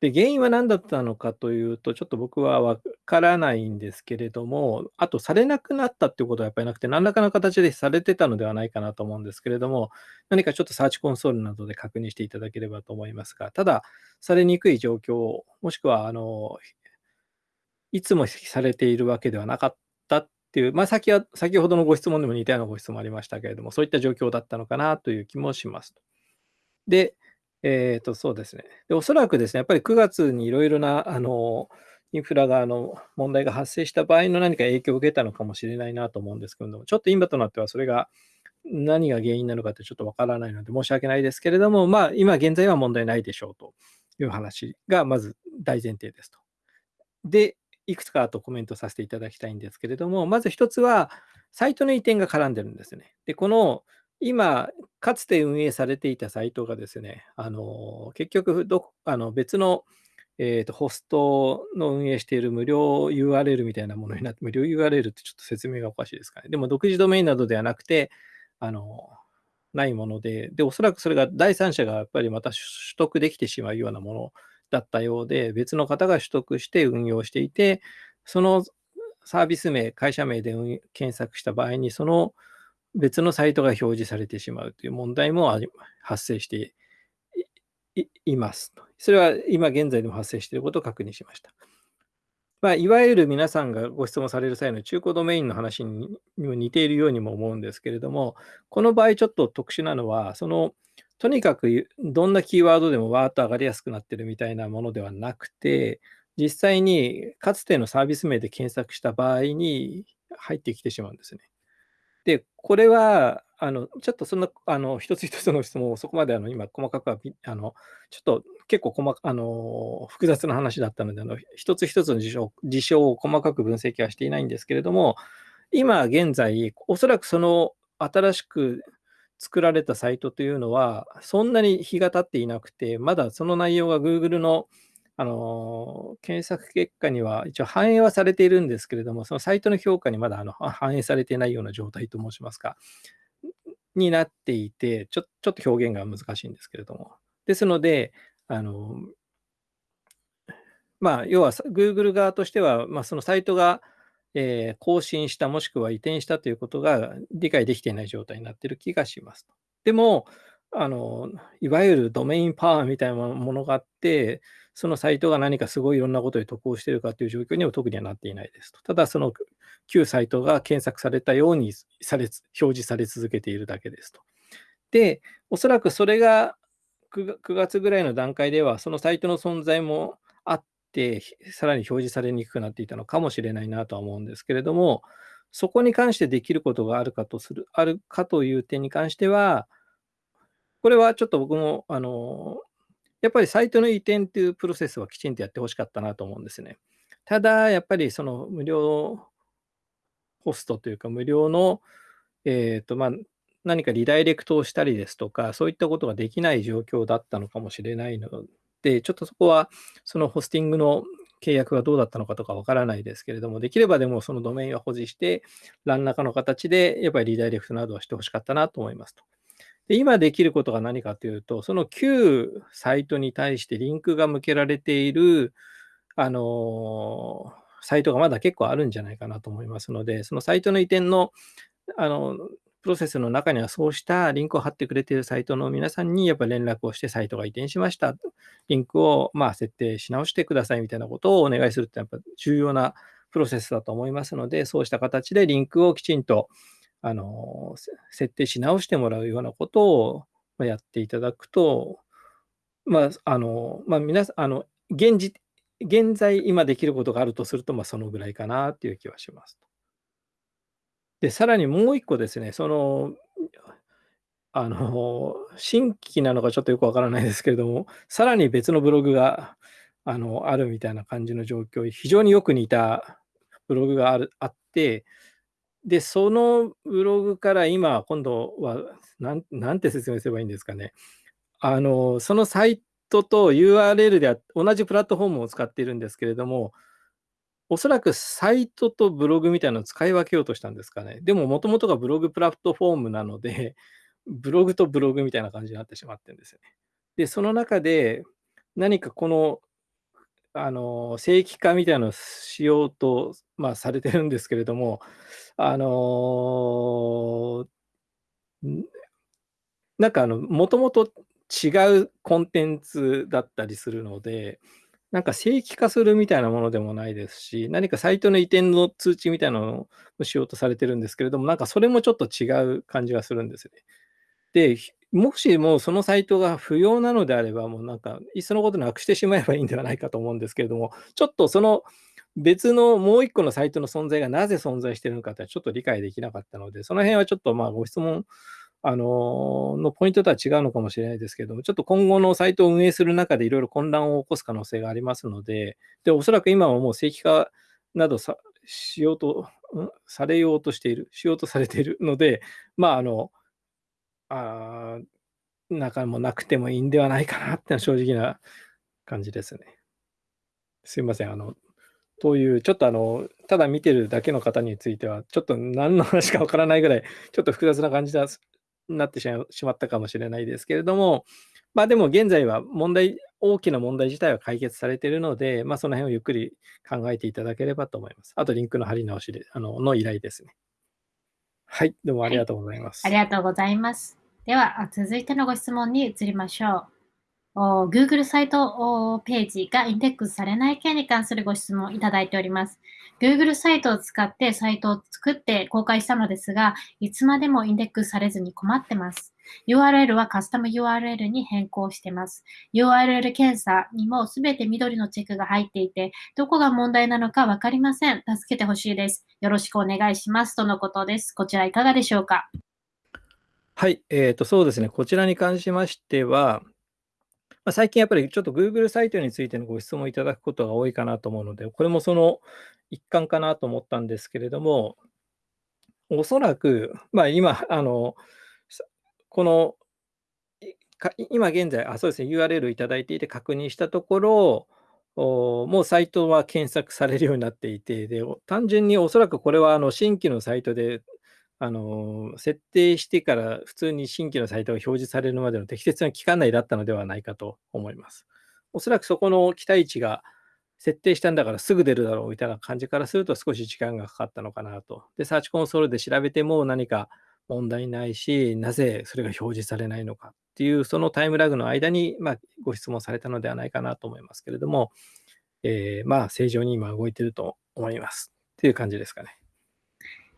で、原因は何だったのかというと、ちょっと僕はわからないんですけれども、あとされなくなったっていうことはやっぱりなくて、何らかの形でされてたのではないかなと思うんですけれども、何かちょっとサーチコンソールなどで確認していただければと思いますが、ただ、されにくい状況、もしくは、あの、いつもされているわけではなかったっていう、まあ先は、先ほどのご質問でも似たようなご質問ありましたけれども、そういった状況だったのかなという気もします。で、えっと、そうですね。で、おそらくですね、やっぱり9月にいろいろな、あの、インフラが、あの、問題が発生した場合の何か影響を受けたのかもしれないなと思うんですけども、ちょっと今となってはそれが何が原因なのかってちょっとわからないので申し訳ないですけれども、まあ、今現在は問題ないでしょうという話がまず大前提ですと。で、いくつかあとコメントさせていただきたいんですけれども、まず一つは、サイトの移転が絡んでるんですね。で、この今、かつて運営されていたサイトがですね、あの結局どあの別の、えーと、ホストの運営している無料 URL みたいなものになって、無料 URL ってちょっと説明がおかしいですかね。でも独自ドメインなどではなくて、あのないもので、で、おそらくそれが第三者がやっぱりまた取得できてしまうようなものだったようで、別の方が取得して運用していて、そのサービス名、会社名で検索した場合に、その別のサイトが表示されてしまうという問題も発生していますそれは今現在でも発生していることを確認しました。まあ、いわゆる皆さんがご質問される際の中古ドメインの話にも似ているようにも思うんですけれども、この場合ちょっと特殊なのは、そのとにかくどんなキーワードでもわーっと上がりやすくなってるみたいなものではなくて、実際にかつてのサービス名で検索した場合に入ってきてしまうんですね。で、これは、あの、ちょっとそんな、あの、一つ一つの質問をそこまであの今細かくは、あの、ちょっと結構細、あの、複雑な話だったので、あの、一つ一つの事象事象を細かく分析はしていないんですけれども、今現在、おそらくその新しく作られたサイトというのは、そんなに日が経っていなくて、まだその内容が Google のあの検索結果には一応反映はされているんですけれども、そのサイトの評価にまだあの反映されていないような状態と申しますか、になっていて、ちょちょっと表現が難しいんですけれども。ですので、あのまあ、要は Google 側としては、まあ、そのサイトが、えー、更新した、もしくは移転したということが理解できていない状態になっている気がします。でも、あの、いわゆるドメインパワーみたいなものがあって、そのサイトが何かすごいいろんなことに得をしているかという状況には特にはなっていないですと。ただ、その旧サイトが検索されたようにされ表示され続けているだけですと。で、おそらくそれが9月ぐらいの段階では、そのサイトの存在もあって、さらに表示されにくくなっていたのかもしれないなとは思うんですけれども、そこに関してできることがあるかとする、あるかという点に関しては、これはちょっと僕も、あの、やっぱりサイトの移転っていうプロセスはきちんとやってほしかったなと思うんですね。ただ、やっぱりその無料ホストというか、無料の、えっ、ー、と、まあ、何かリダイレクトをしたりですとか、そういったことができない状況だったのかもしれないので、ちょっとそこは、そのホスティングの契約がどうだったのかとかわからないですけれども、できればでもそのドメインは保持して、何らかの形でやっぱりリダイレクトなどはしてほしかったなと思いますと。で今できることが何かというと、その旧サイトに対してリンクが向けられている、あのサイトがまだ結構あるんじゃないかなと思いますので、そのサイトの移転のあのプロセスの中にはそうしたリンクを貼ってくれているサイトの皆さんにやっぱ連絡をしてサイトが移転しました。リンクをまあ設定し直してくださいみたいなことをお願いするってやっぱ重要なプロセスだと思いますので、そうした形でリンクをきちんとあの、設定し直してもらうようなことをやっていただくと、まあ、あの、まあ、皆さん、あの、現時、現在今できることがあるとすると、まあ、そのぐらいかなっていう気はします。で、さらにもう一個ですね、その、あの、新規なのかちょっとよくわからないですけれども、さらに別のブログが、あの、あるみたいな感じの状況、非常によく似たブログがあるあって、で、そのブログから今、今度は、なんなんて説明すればいいんですかね。あの、そのサイトと URL で同じプラットフォームを使っているんですけれども、おそらくサイトとブログみたいなのを使い分けようとしたんですかね。でも、もともとがブログプラットフォームなので、ブログとブログみたいな感じになってしまってるんですよね。で、その中で、何かこのあの、正規化みたいなのをしようと、まあ、されてるんですけれども、あの、なんかあの、もともと違うコンテンツだったりするので、なんか正規化するみたいなものでもないですし、何かサイトの移転の通知みたいなのをしようとされてるんですけれども、なんかそれもちょっと違う感じがするんですね。で、もしもそのサイトが不要なのであれば、もうなんか、いっそのことなくしてしまえばいいんではないかと思うんですけれども、ちょっとその別のもう一個のサイトの存在がなぜ存在しているのかってちょっと理解できなかったので、その辺はちょっとまあご質問あののポイントとは違うのかもしれないですけども、ちょっと今後のサイトを運営する中でいろいろ混乱を起こす可能性がありますので、で、おそらく今はもう正規化などさしようと、されようとしている、しようとされているので、まあ、あの、あ中もなくてもいいんではないかなってのは正直な感じですね。すいません。あの、という、ちょっとあの、ただ見てるだけの方については、ちょっと何の話かわからないぐらい、ちょっと複雑な感じになってしまったかもしれないですけれども、まあでも現在は問題、大きな問題自体は解決されているので、まあその辺をゆっくり考えていただければと思います。あとリンクの貼り直しで、あの、の依頼ですね。はい、どうもありがとうございます。はい、ありがとうございます。では、続いてのご質問に移りましょう。Google サイトページがインデックスされない件に関するご質問をいただいております。Google サイトを使ってサイトを作って公開したのですが、いつまでもインデックスされずに困ってます。URL はカスタム URL に変更してます。URL 検査にもすべて緑のチェックが入っていて、どこが問題なのかわかりません。助けてほしいです。よろしくお願いします。とのことです。こちらいかがでしょうか？はい、えーと、そうですね、こちらに関しましては、まあ、最近やっぱりちょっと Google サイトについてのご質問いただくことが多いかなと思うので、これもその一環かなと思ったんですけれども、おそらく、まあ、今、あのこの今現在、あそうですね、URL いただいていて確認したところ、もうサイトは検索されるようになっていて、で単純におそらくこれはあの新規のサイトであの、設定してから普通に新規のサイトが表示されるまでの適切な期間内だったのではないかと思います。おそらくそこの期待値が設定したんだからすぐ出るだろうみたいな感じからすると少し時間がかかったのかなと。で、サーチコンソールで調べても何か問題ないし、なぜそれが表示されないのかっていう、そのタイムラグの間に、まあ、ご質問されたのではないかなと思いますけれども、えー、まあ、正常に今動いてると思います。っていう感じですかね。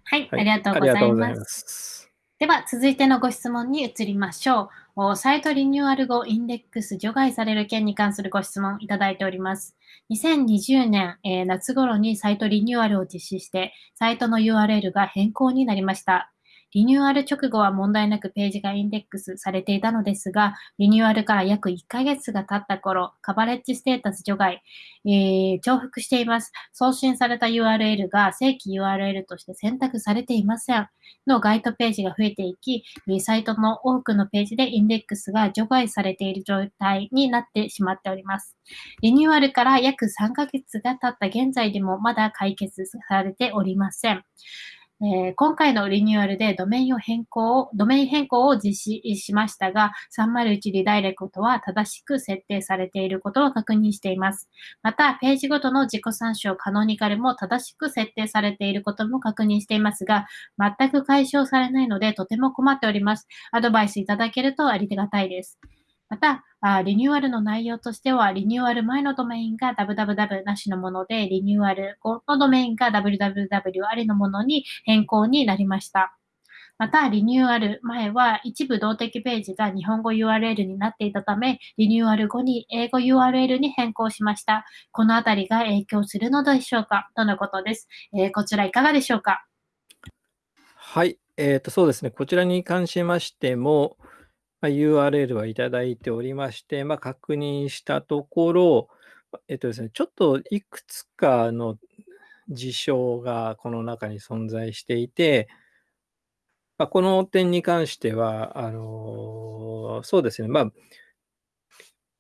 はい、はい、ありがとうございます。ますでは、続いてのご質問に移りましょう。サイトリニューアル後、インデックス除外される件に関するご質問いただいております。2020年、えー、夏頃にサイトリニューアルを実施して、サイトの URL が変更になりました。リニューアル直後は問題なくページがインデックスされていたのですが、リニューアルから約1ヶ月が経った頃、カバレッジステータス除外、えー、重複しています。送信された URL が正規 URL として選択されていません。のガイドページが増えていき、サイトの多くのページでインデックスが除外されている状態になってしまっております。リニューアルから約3ヶ月が経った現在でもまだ解決されておりません。えー、今回のリニューアルでドメインを変更、ドメイン変更を実施しましたが、301リダイレクトは正しく設定されていることを確認しています。また、ページごとの自己参照カノニカルも正しく設定されていることも確認していますが、全く解消されないのでとても困っております。アドバイスいただけるとありがたいです。また、リニューアルの内容としては、リニューアル前のドメインが www なしのもので、リニューアル後のドメインが www ありのものに変更になりました。また、リニューアル前は一部動的ページが日本語 URL になっていたため、リニューアル後に英語 URL に変更しました。このあたりが影響するのでしょうか？とのことです。えー、こちらいかがでしょうか？はい、えーと、そうですね。こちらに関しましても、ま、URL はいただいておりまして、ま、確認したところ、えっとですね、ちょっといくつかの事象がこの中に存在していて、ま、この点に関しては、あのそうですね、まあ、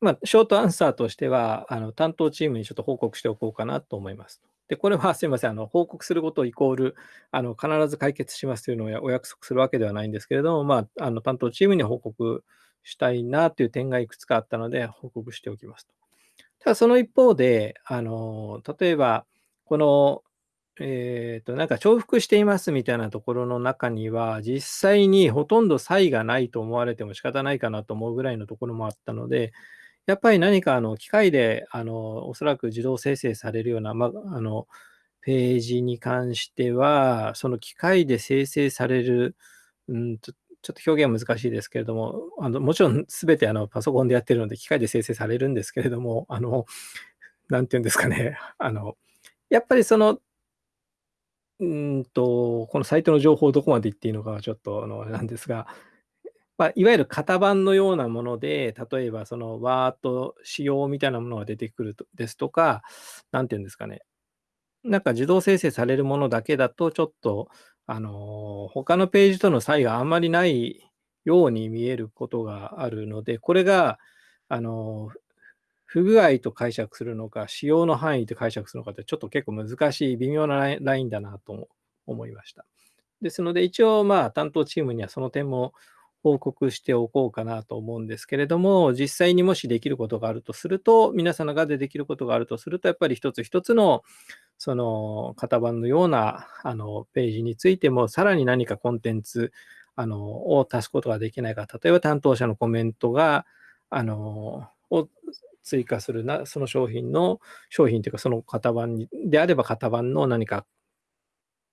ま、ショートアンサーとしては、あの担当チームにちょっと報告しておこうかなと思います。で、これはすみません、あの報告することイコール、あの必ず解決しますというのをお約束するわけではないんですけれども、まあ、あの担当チームに報告したいなという点がいくつかあったので、報告しておきますと。ただ、その一方で、あの例えば、この、えっ、ー、と、なんか重複していますみたいなところの中には、実際にほとんど差異がないと思われても仕方ないかなと思うぐらいのところもあったので、やっぱり何かあの機械であのおそらく自動生成されるような、ま、あのページに関しては、その機械で生成される、うんちょちょっと表現は難しいですけれども、あのもちろんすべてあのパソコンでやってるので機械で生成されるんですけれども、あの、なんていうんですかね、あの、やっぱりその、うんと、このサイトの情報をどこまで言っていいのかはちょっとあのなんですが、まあ、いわゆる型番のようなもので、例えばそのワード仕様みたいなものが出てくるとですとか、なんていうんですかね、なんか自動生成されるものだけだと、ちょっと、あの、他のページとの差異があんまりないように見えることがあるので、これが、あの、不具合と解釈するのか、使用の範囲と解釈するのかって、ちょっと結構難しい、微妙なラインだなと思いました。ですので、一応、まあ、担当チームにはその点も報告しておこうかなと思うんですけれども、実際にもしできることがあるとすると、皆さんの側でできることがあるとすると、やっぱり一つ一つのその型番のようなあのページについても、さらに何かコンテンツあのを足すことができないか、例えば担当者のコメントが、あのを追加するな、その商品の、商品というか、その型番にであれば型番の何か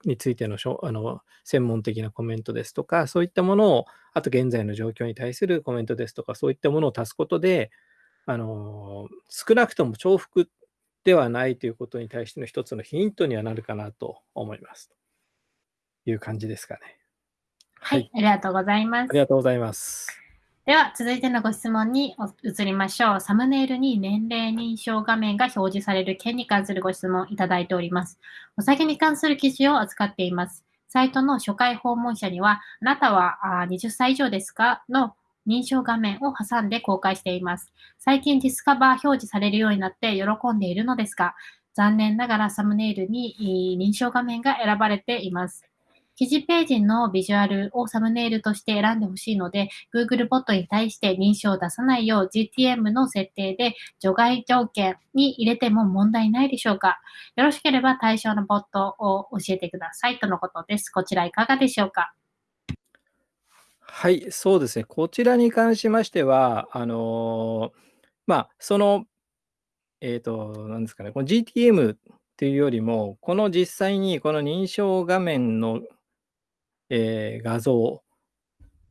についてのあの専門的なコメントですとか、そういったものを、あと現在の状況に対するコメントですとか、そういったものを足すことで、あの少なくとも重複ではないということに対しての一つのヒントにはなるかなと思います。という感じですかね。はい、はい、ありがとうございます。ありがとうございます。では、続いてのご質問に移りましょう。サムネイルに年齢認証画面が表示される件に関するご質問いただいております。お酒に関する記事を扱っています。サイトの初回訪問者には、あなたは20歳以上ですか？の認証画面を挟んで公開しています。最近ディスカバー表示されるようになって喜んでいるのですが、残念ながらサムネイルに認証画面が選ばれています。記事ページのビジュアルをサムネイルとして選んでほしいので、Google ボットに対して認証を出さないよう GTM の設定で除外条件に入れても問題ないでしょうかよろしければ対象のボットを教えてくださいとのことです。こちらいかがでしょうか？はい、そうですね。こちらに関しましては、あの、まあ、その、えっと、なんですかね、この GTM っていうよりも、この実際にこの認証画面のえー画像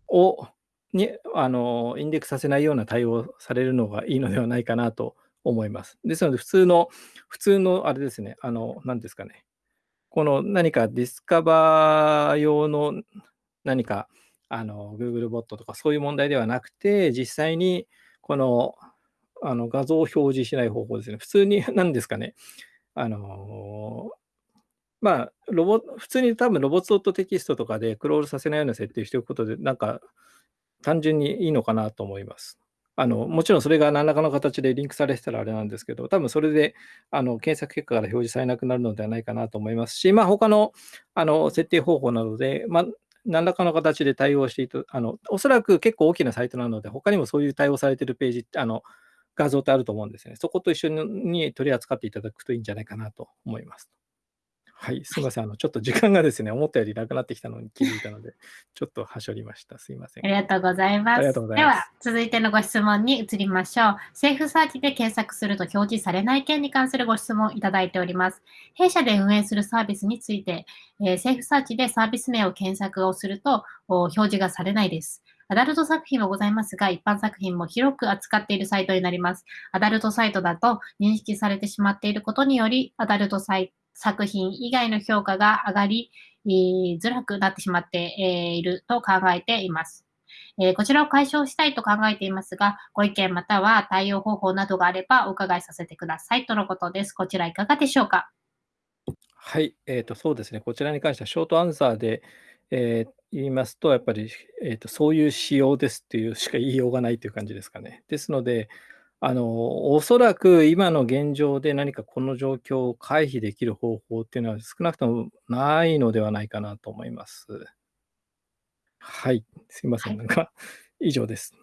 をに、あの、インデックスさせないような対応されるのがいいのではないかなと思います。ですので、普通の普通のあれですね、あの、なんですかね、この何かディスカバー用の何か、あの、Google ボットとかそういう問題ではなくて、実際にこの、あの、画像を表示しない方法ですね。普通に何ですかね、あの、まあ、ロボ普通に多分ロボットテキストとかでクロールさせないような設定をしておくことで、なんか単純にいいのかなと思います。あの、もちろんそれが何らかの形でリンクされてたらあれなんですけど、多分それで、あの、検索結果から表示されなくなるのではないかなと思いますし、まあ、他の、あの、設定方法などで、まあ、何らかの形で対応していく、あの、おそらく結構大きなサイトなので、他にもそういう対応されているページ、あの、画像ってあると思うんですね。そこと一緒に取り扱っていただくといいんじゃないかなと思います。はい、すいません。あの、ちょっと時間がですね、思ったよりなくなってきたのに気づいたので、ちょっとはしょりました。すいません。ありがとうございます。では、続いてのご質問に移りましょう。セーフサーチで検索すると表示されない件に関するご質問をいただいております。弊社で運営するサービスについて、えーセーフサーチでサービス名を検索をすると、お表示がされないです。アダルト作品はございますが、一般作品も広く扱っているサイトになります。アダルトサイトだと認識されてしまっていることにより、アダルトサイ作品以外の評価が上がりえーづらくなってしまってえいると考えています。えーこちらを解消したいと考えていますが、ご意見または対応方法などがあればお伺いさせてくださいとのことです。こちらいかがでしょうか？はい、えーと、そうですね。こちらに関してはショートアンサーで、えー言いますと、やっぱり、えーと、そういう仕様ですっていうしか言いようがないという感じですかね。ですので、あの、おそらく今の現状で何かこの状況を回避できる方法っていうのは少なくともないのではないかなと思います。はい、すいません。はいなんか以上です。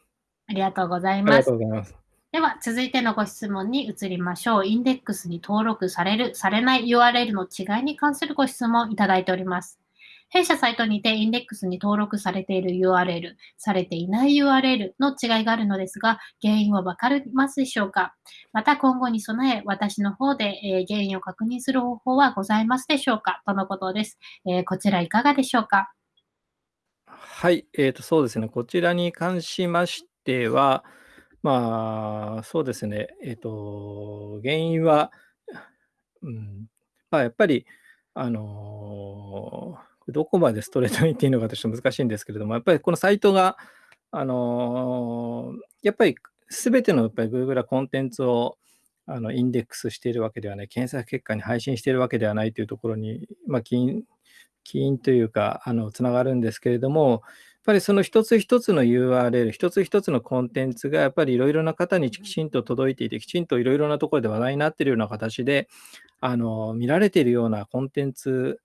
ありがとうございありがますとうございます。では、続いてのご質問に移りましょう。インデックスに登録される、されない URL の違いに関するご質問をいただいております。弊社サイトにてインデックスに登録されている URL、されていない URL の違いがあるのですが、原因はわかりますでしょうか？また今後に備え、私の方で、えー原因を確認する方法はございますでしょうか？とのことです。えーこちらいかがでしょうか？はい、えーと、そうですね。こちらに関しましては、まあ、そうですね。えっと、原因は、うん、まあ、やっぱり、あの、どこまでストレートに言っていいのかとちょっと難しいんですけれども、やっぱりこのサイトが、あの、やっぱり全てのやっぱり Google はコンテンツをあのインデックスしているわけではない、検索結果に配信しているわけではないというところに、まあ、起因起因というか、あのつながるんですけれども、やっぱりその一つ一つの URL、一つ一つのコンテンツがやっぱりいろいろな方にきちんと届いていて、きちんといろいろなところで話題になっているような形で、あの見られているようなコンテンツ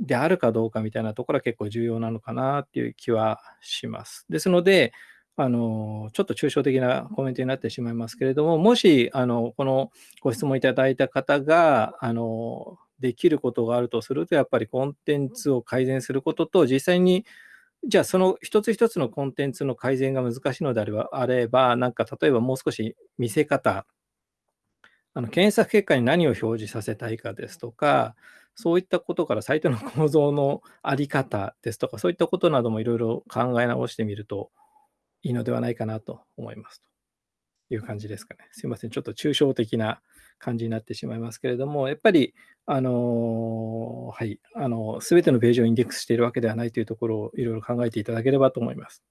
であるかどうかみたいなところは結構重要なのかなっていう気はします。ですので、あのちょっと抽象的なコメントになってしまいますけれども、もしあのこのご質問いただいた方があのできることがあるとすると、やっぱりコンテンツを改善することと、実際にじゃあその一つ一つのコンテンツの改善が難しいのであれば、あればなんか例えばもう少し見せ方、あの検索結果に何を表示させたいかですとか、そういったことからサイトの構造のあり方ですとか、そういったことなどもいろいろ考え直してみるといいのではないかなと思いますという感じですかね。すいません、ちょっと抽象的な感じになってしまいますけれども、やっぱり、あのはい、あの、すべてのページをインデックスしているわけではないというところをいろいろ考えていただければと思います。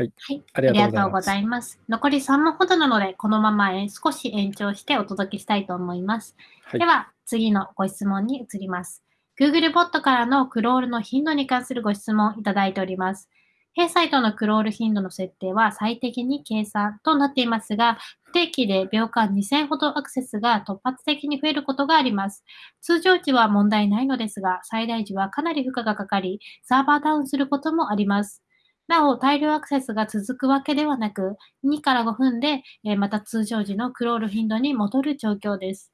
はい、はい、ありがとうございます。残り3問ほどなので、このままえー少し延長してお届けしたいと思います。はいでは、次のご質問に移ります。Google ボットからのクロールの頻度に関するご質問いただいております。弊サイトのクロール頻度の設定は最適に計算となっていますが、不定期で秒間2000ほどアクセスが突発的に増えることがあります。通常時は問題ないのですが、最大時はかなり負荷がかかり、サーバーダウンすることもあります。なお、大量アクセスが続くわけではなく、2から5分で、えまた通常時のクロール頻度に戻る状況です。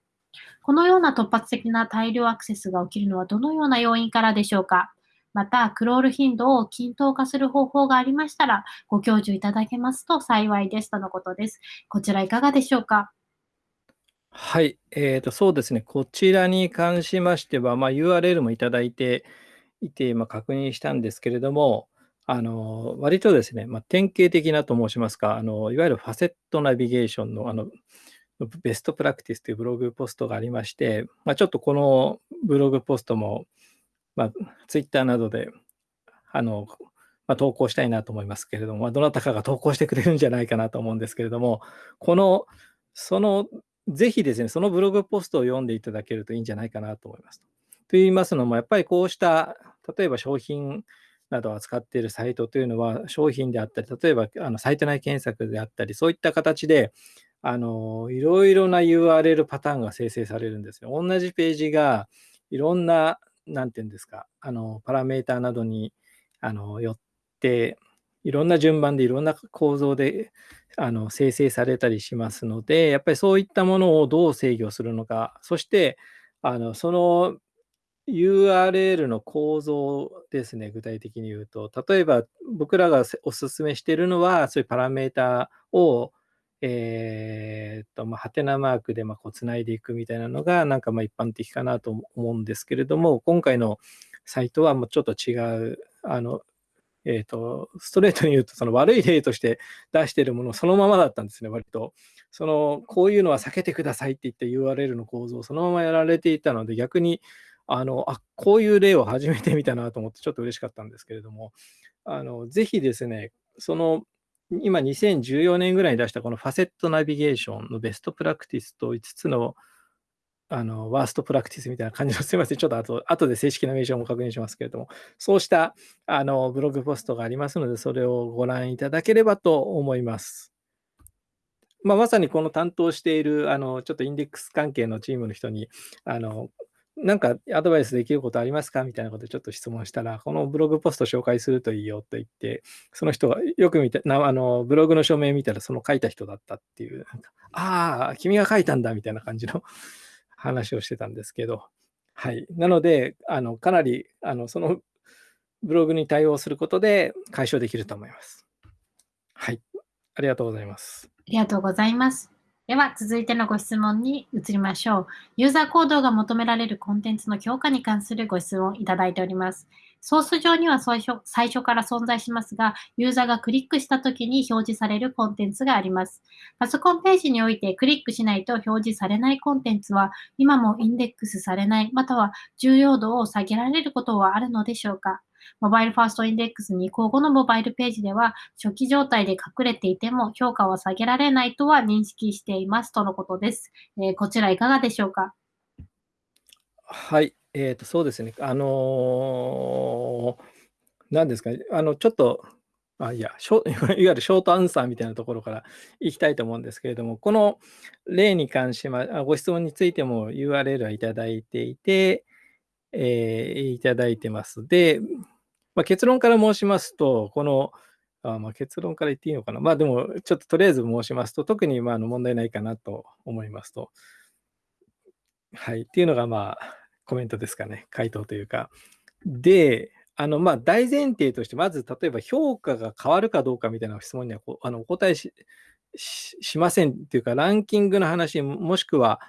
このような突発的な大量アクセスが起きるのはどのような要因からでしょうか？また、クロール頻度を均等化する方法がありましたら、ご教授いただけますと幸いです。とのことです。こちらいかがでしょうか？はい、えーと、そうですね、こちらに関しましては、まあ、URL もいただいていて、まあ、確認したんですけれども、あの割とですね、まあ、典型的なと申しますか、あのいわゆるファセットナビゲーションのあのベストプラクティスというブログポストがありまして、まあ、ちょっとこのブログポストも、まあ、Twitter などであの、まあ、投稿したいなと思いますけれども、まあ、どなたかが投稿してくれるんじゃないかなと思うんですけれども、この、その、ぜひですね、そのブログポストを読んでいただけるといいんじゃないかなと思います。と言いますのも、やっぱりこうした、例えば商品などを扱っているサイトというのは、商品であったり、例えばあのサイト内検索であったり、そういった形で、あのいろいろな URL パターンが生成されるんですよ。同じページがいろんな、なんていうんですか、あのパラメーターなどにあのよって、いろんな順番でいろんな構造であの生成されたりしますので、やっぱりそういったものをどう制御するのか、そしてあのその URL の構造ですね、具体的に言うと、例えば僕らがお勧めしているのは、そういうパラメータをえー、っと、まあ、ハテナマークでまあこうつないでいくみたいなのが、なんかまあ一般的かなと思うんですけれども、今回のサイトはもうちょっと違う、あの、えー、と、ストレートに言うと、その悪い例として出しているものそのままだったんですね、割と。その、こういうのは避けてくださいって言って URL の構造をそのままやられていたので、逆に、あの、あ、こういう例を初めて見たなと思って、ちょっと嬉しかったんですけれども、あの、ぜひですね、その今2014年ぐらいに出したこのファセットナビゲーションのベストプラクティスと5つのあのワーストプラクティスみたいな感じの、すみません、ちょっと後後で正式な名称も確認しますけれども、そうしたあのブログポストがありますので、それをご覧いただければと思います。まあ、まさにこの担当しているあのちょっとインデックス関係のチームの人にあのなんかアドバイスできることありますか？みたいなことちょっと質問したら、このブログポスト紹介するといいよと言って、その人がよく見て、あのブログの署名見たらその書いた人だったっていう、なんかああ、君が書いたんだみたいな感じの 話をしてたんですけど、はい。なので、あのかなりあのそのブログに対応することで解消できると思います。はい。ありがとうございます。ありがとうございます。では、続いてのご質問に移りましょう。ユーザー行動が求められるコンテンツの強化に関するご質問をいただいております。ソース上には最初最初から存在しますが、ユーザーがクリックしたときに表示されるコンテンツがあります。パソコンページにおいてクリックしないと表示されないコンテンツは、今もインデックスされない、または重要度を下げられることはあるのでしょうか？モバイルファーストインデックスに移行後のモバイルページでは、初期状態で隠れていても評価は下げられないとは認識していますとのことです。えー、こちらいかがでしょうか？はい、えーと、そうですね。あのー、何ですかね、あの、ちょっと、あいやいわゆるショートアンサーみたいなところからいきたいと思うんですけれども、この例に関しま、ご質問についても URL はいただいていて、えー、いただいてます。で、まあ、結論から申しますと、この、あまあ、結論から言っていいのかな。まあでも、ちょっととりあえず申しますと、特にまあの問題ないかなと思いますと。はい。っていうのが、まあ、コメントですかね。回答というか。で、あの、まあ、大前提として、まず、例えば評価が変わるかどうかみたいな質問にはこあのお答えししませんっていうか、ランキングの話、もしくは、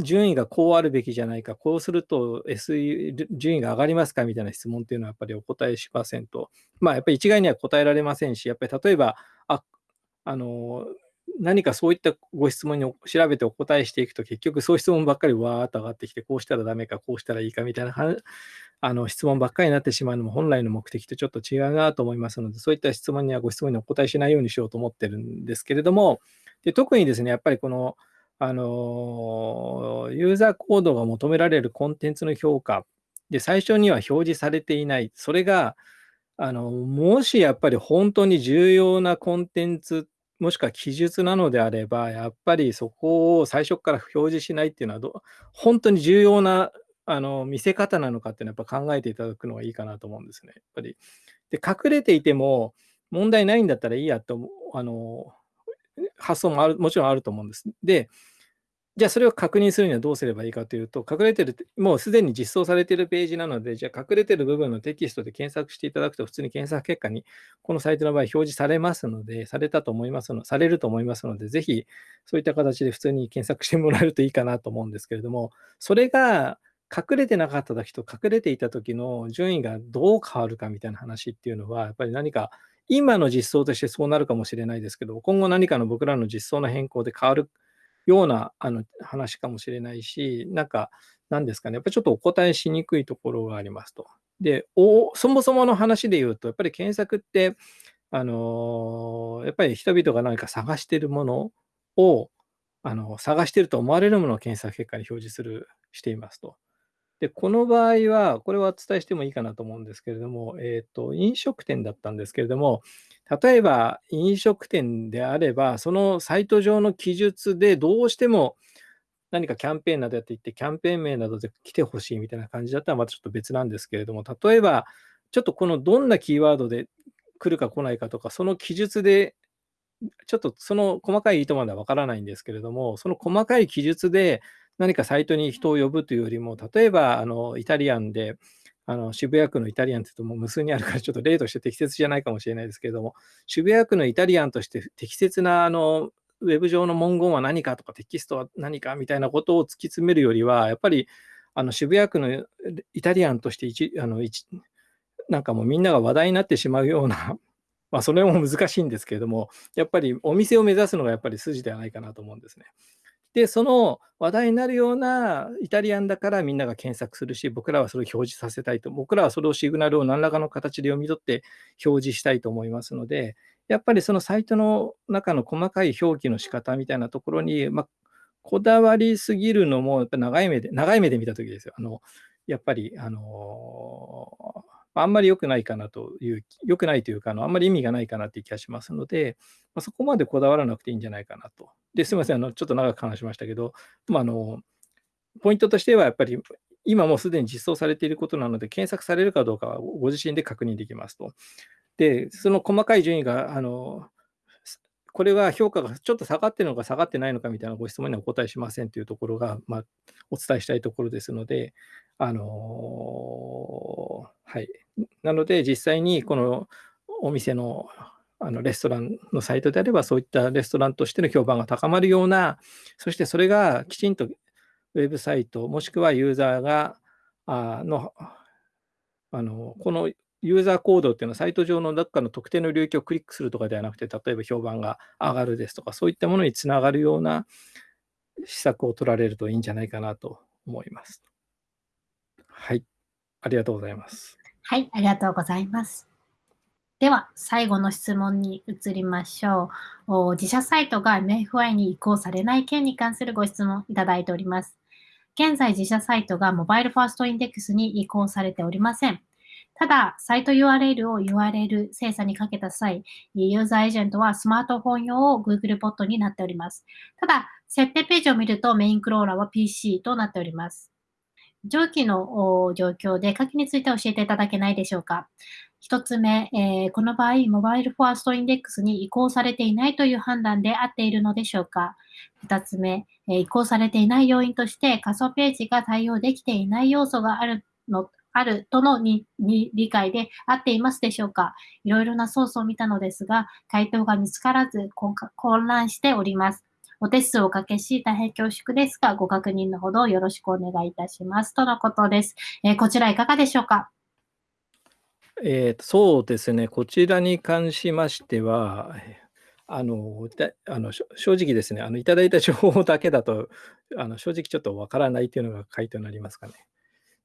順位がこうあるべきじゃないか、こうすると SE 順位が上がりますかみたいな質問っていうのはやっぱりお答えしませんと。まあやっぱり一概には答えられませんし、やっぱり例えば、ああの何かそういったご質問に調べてお答えしていくと、結局そういう質問ばっかりわーっと上がってきて、こうしたらダメか、こうしたらいいかみたいなあの質問ばっかりになってしまうのも本来の目的とちょっと違うなと思いますので、そういった質問にはご質問にお答えしないようにしようと思ってるんですけれども、で特にですね、やっぱりこのあの、ユーザーコードが求められるコンテンツの評価で、最初には表示されていない。それが、あの、もしやっぱり本当に重要なコンテンツ、もしくは記述なのであれば、やっぱりそこを最初から表示しないっていうのはど、本当に重要なあの見せ方なのかっていうのはやっぱ考えていただくのがいいかなと思うんですね。やっぱり。で、隠れていても問題ないんだったらいいやとあの発想もあるもちろんあると思うんです。で、じゃあそれを確認するにはどうすればいいかというと、隠れてる、もうすでに実装されているページなので、じゃあ隠れてる部分のテキストで検索していただくと、普通に検索結果にこのサイトの場合表示されますので、されたと思いますの、されると思いますので、ぜひそういった形で普通に検索してもらえるといいかなと思うんですけれども、それが隠れてなかった時と隠れていた時の順位がどう変わるかみたいな話っていうのは、やっぱり何か今の実装としてそうなるかもしれないですけど、今後何かの僕らの実装の変更で変わるようなあの話かもしれないし、なんか、なんですかね、やっぱりちょっとお答えしにくいところがありますと。で、おそもそもの話で言うと、やっぱり検索って、あのやっぱり人々が何か探しているものを、あの探していると思われるものを検索結果に表示する、していますと。で、この場合は、これはお伝えしてもいいかなと思うんですけれども、えっ、ー、と、飲食店だったんですけれども、例えば飲食店であれば、そのサイト上の記述でどうしても何かキャンペーンなどやっていって、キャンペーン名などで来てほしいみたいな感じだったらまたちょっと別なんですけれども、例えば、ちょっとこのどんなキーワードで来るか来ないかとか、その記述で、ちょっとその細かい意図まではわからないんですけれども、その細かい記述で何かサイトに人を呼ぶというよりも、例えばあのイタリアンで、あの渋谷区のイタリアンって言うともう無数にあるからちょっと例として適切じゃないかもしれないですけれども、渋谷区のイタリアンとして適切なあのウェブ上の文言は何かとかテキストは何かみたいなことを突き詰めるよりは、やっぱりあの渋谷区のイタリアンとして一あの一なんかもうみんなが話題になってしまうような、まあそれも難しいんですけれども、やっぱりお店を目指すのがやっぱり筋ではないかなと思うんですね。で、その話題になるようなイタリアンだからみんなが検索するし、僕らはそれを表示させたいと、僕らはそれをシグナルを何らかの形で読み取って表示したいと思いますので、やっぱりそのサイトの中の細かい表記の仕方みたいなところに、まあ、こだわりすぎるのも、やっぱ長い目で、長い目で見たときですよ。あのやっぱり、あのあんまり良くないかなという、良くないというか、あのあんまり意味がないかなっていう気がしますので、まあ、そこまでこだわらなくていいんじゃないかなと。ですみません、あのちょっと長く話しましたけど、まあ、あのポイントとしてはやっぱり今もうすでに実装されていることなので、検索されるかどうかはご自身で確認できますと。で、その細かい順位が、あのこれは評価がちょっと下がってるのか下がってないのかみたいなご質問にはお答えしませんというところが、まあ、お伝えしたいところですので、あのはい。なので、実際にこのお店のあのレストランのサイトであれば、そういったレストランとしての評判が高まるような、そしてそれがきちんとウェブサイト、もしくはユーザーが、あの、あのこのユーザーコードっていうのは、サイト上のどっかの特定の領域をクリックするとかではなくて、例えば評判が上がるですとか、そういったものにつながるような施策を取られるといいんじゃないかなと思います。はい。ありがとうございます。はい、ありがとうございます。では、最後の質問に移りましょう。自社サイトが MFI に移行されない件に関するご質問いただいております。現在、自社サイトがモバイルファーストインデックスに移行されておりません。ただ、サイト URL を URL 精査にかけた際、ユーザーエージェントはスマートフォン用を Google ボットになっております。ただ、設定ページを見るとメインクローラーは PC となっております。上記の状況で下記について教えていただけないでしょうか。一つ目、えー、この場合、モバイルファーストインデックスに移行されていないという判断で合っているのでしょうか。二つ目、えー、移行されていない要因として仮想ページが対応できていない要素があるのあるとのに理解で合っていますでしょうかいろいろなソースを見たのですが、回答が見つからず混乱しております。お手数をおかけし、大変恐縮ですが、ご確認のほどよろしくお願いいたします。とのことです。えー、こちらいかがでしょうかえー、そうですね、こちらに関しましては、あのあの正直ですね、あのいただいた情報だけだと、あの正直ちょっとわからないというのが回答になりますかね。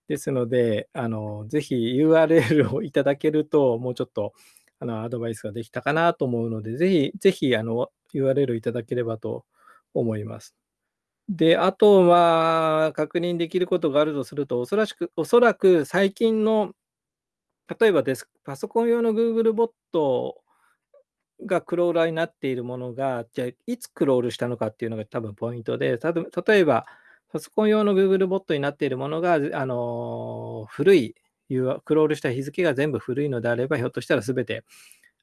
ですので、あのぜひ URL をいただけると、もうちょっとあのアドバイスができたかなと思うので、ぜひ、ぜひあの URL をいただければと思います。で、あとは確認できることがあるとすると、おそらくおそらく最近の、例えばです、パソコン用の Google ボットがクローラーになっているものが、じゃあいつクロールしたのかっていうのが多分ポイントで、例えばパソコン用の Google ボットになっているものが、あの古い、クロールした日付が全部古いのであれば、ひょっとしたら全て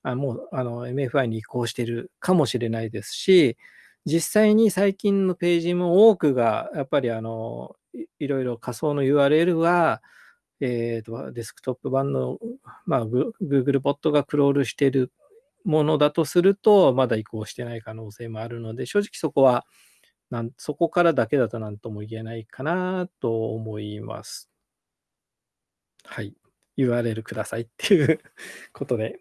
あもうあの MFI に移行しているかもしれないですし、実際に最近のページも多くが、やっぱりあの、いいろいろ仮想の URL は、えーと、デスクトップ版の、まあ、Google ボットがクロールしているものだとすると、まだ移行してない可能性もあるので、正直そこは、なんそこからだけだと何とも言えないかなと思います。はい。URL くださいっていうことで。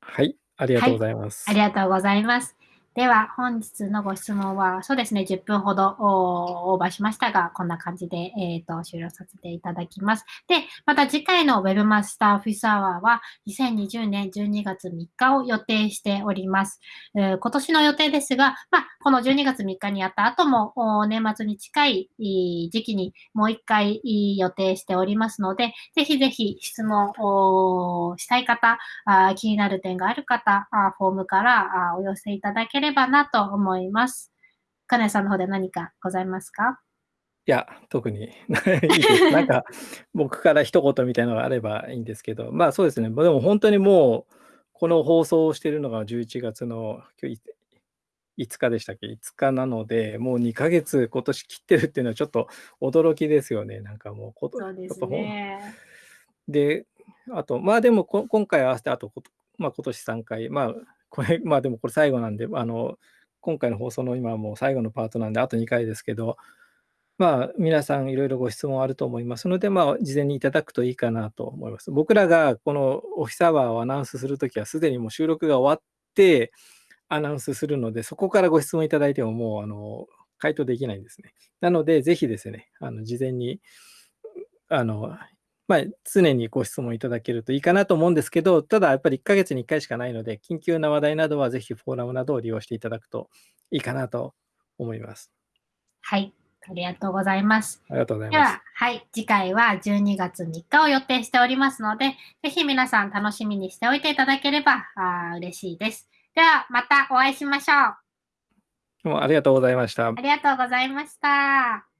はい、ありがとうございます。はい、ありがとうございます。では、本日のご質問は、そうですね、10分ほどオーバーしましたが、こんな感じで、えーと、終了させていただきます。で、また次回の Webmaster オフィスアワーは、2020年12月3日を予定しております。えー、今年の予定ですが、まあ、この12月3日にやった後も、年末に近い時期にもう一回予定しておりますので、ぜひぜひ質問をしたい方、気になる点がある方、フォームからお寄せいただければればなと思います。かねさんの方で何かございますか？いや、特にないです。なんか、僕から一言みたいなのがあればいいんですけど、まあそうですね、でも本当にもう、この放送をしているのが11月の今日5日でしたっけ ?5 日なので、もう2ヶ月今年切ってるっていうのはちょっと驚きですよね。なんかもうこと、そうですね。で、あと、まあでも今回合わせて、あと、まあ今年3回、まあこれ、まあでもこれ最後なんで、あの、今回の放送の今もう最後のパートなんで、あと2回ですけど、まあ、皆さんいろいろご質問あると思いますので、まあ、事前にいただくといいかなと思います。僕らがこのオフィスアワーをアナウンスするときは、すでにもう収録が終わってアナウンスするので、そこからご質問いただいてももう、あの、回答できないんですね。なので、ぜひですね、あの事前にあのまあ、常にご質問いただけるといいかなと思うんですけど、ただやっぱり1ヶ月に1回しかないので、緊急な話題などはぜひフォーラムなどを利用していただくといいかなと思います。はい、ありがとうございます。ありがとうございます。では、はい、次回は12月3日を予定しておりますので、ぜひ皆さん楽しみにしておいていただければあ嬉しいです。では、またお会いしましょう。どうもありがとうございました。ありがとうございました。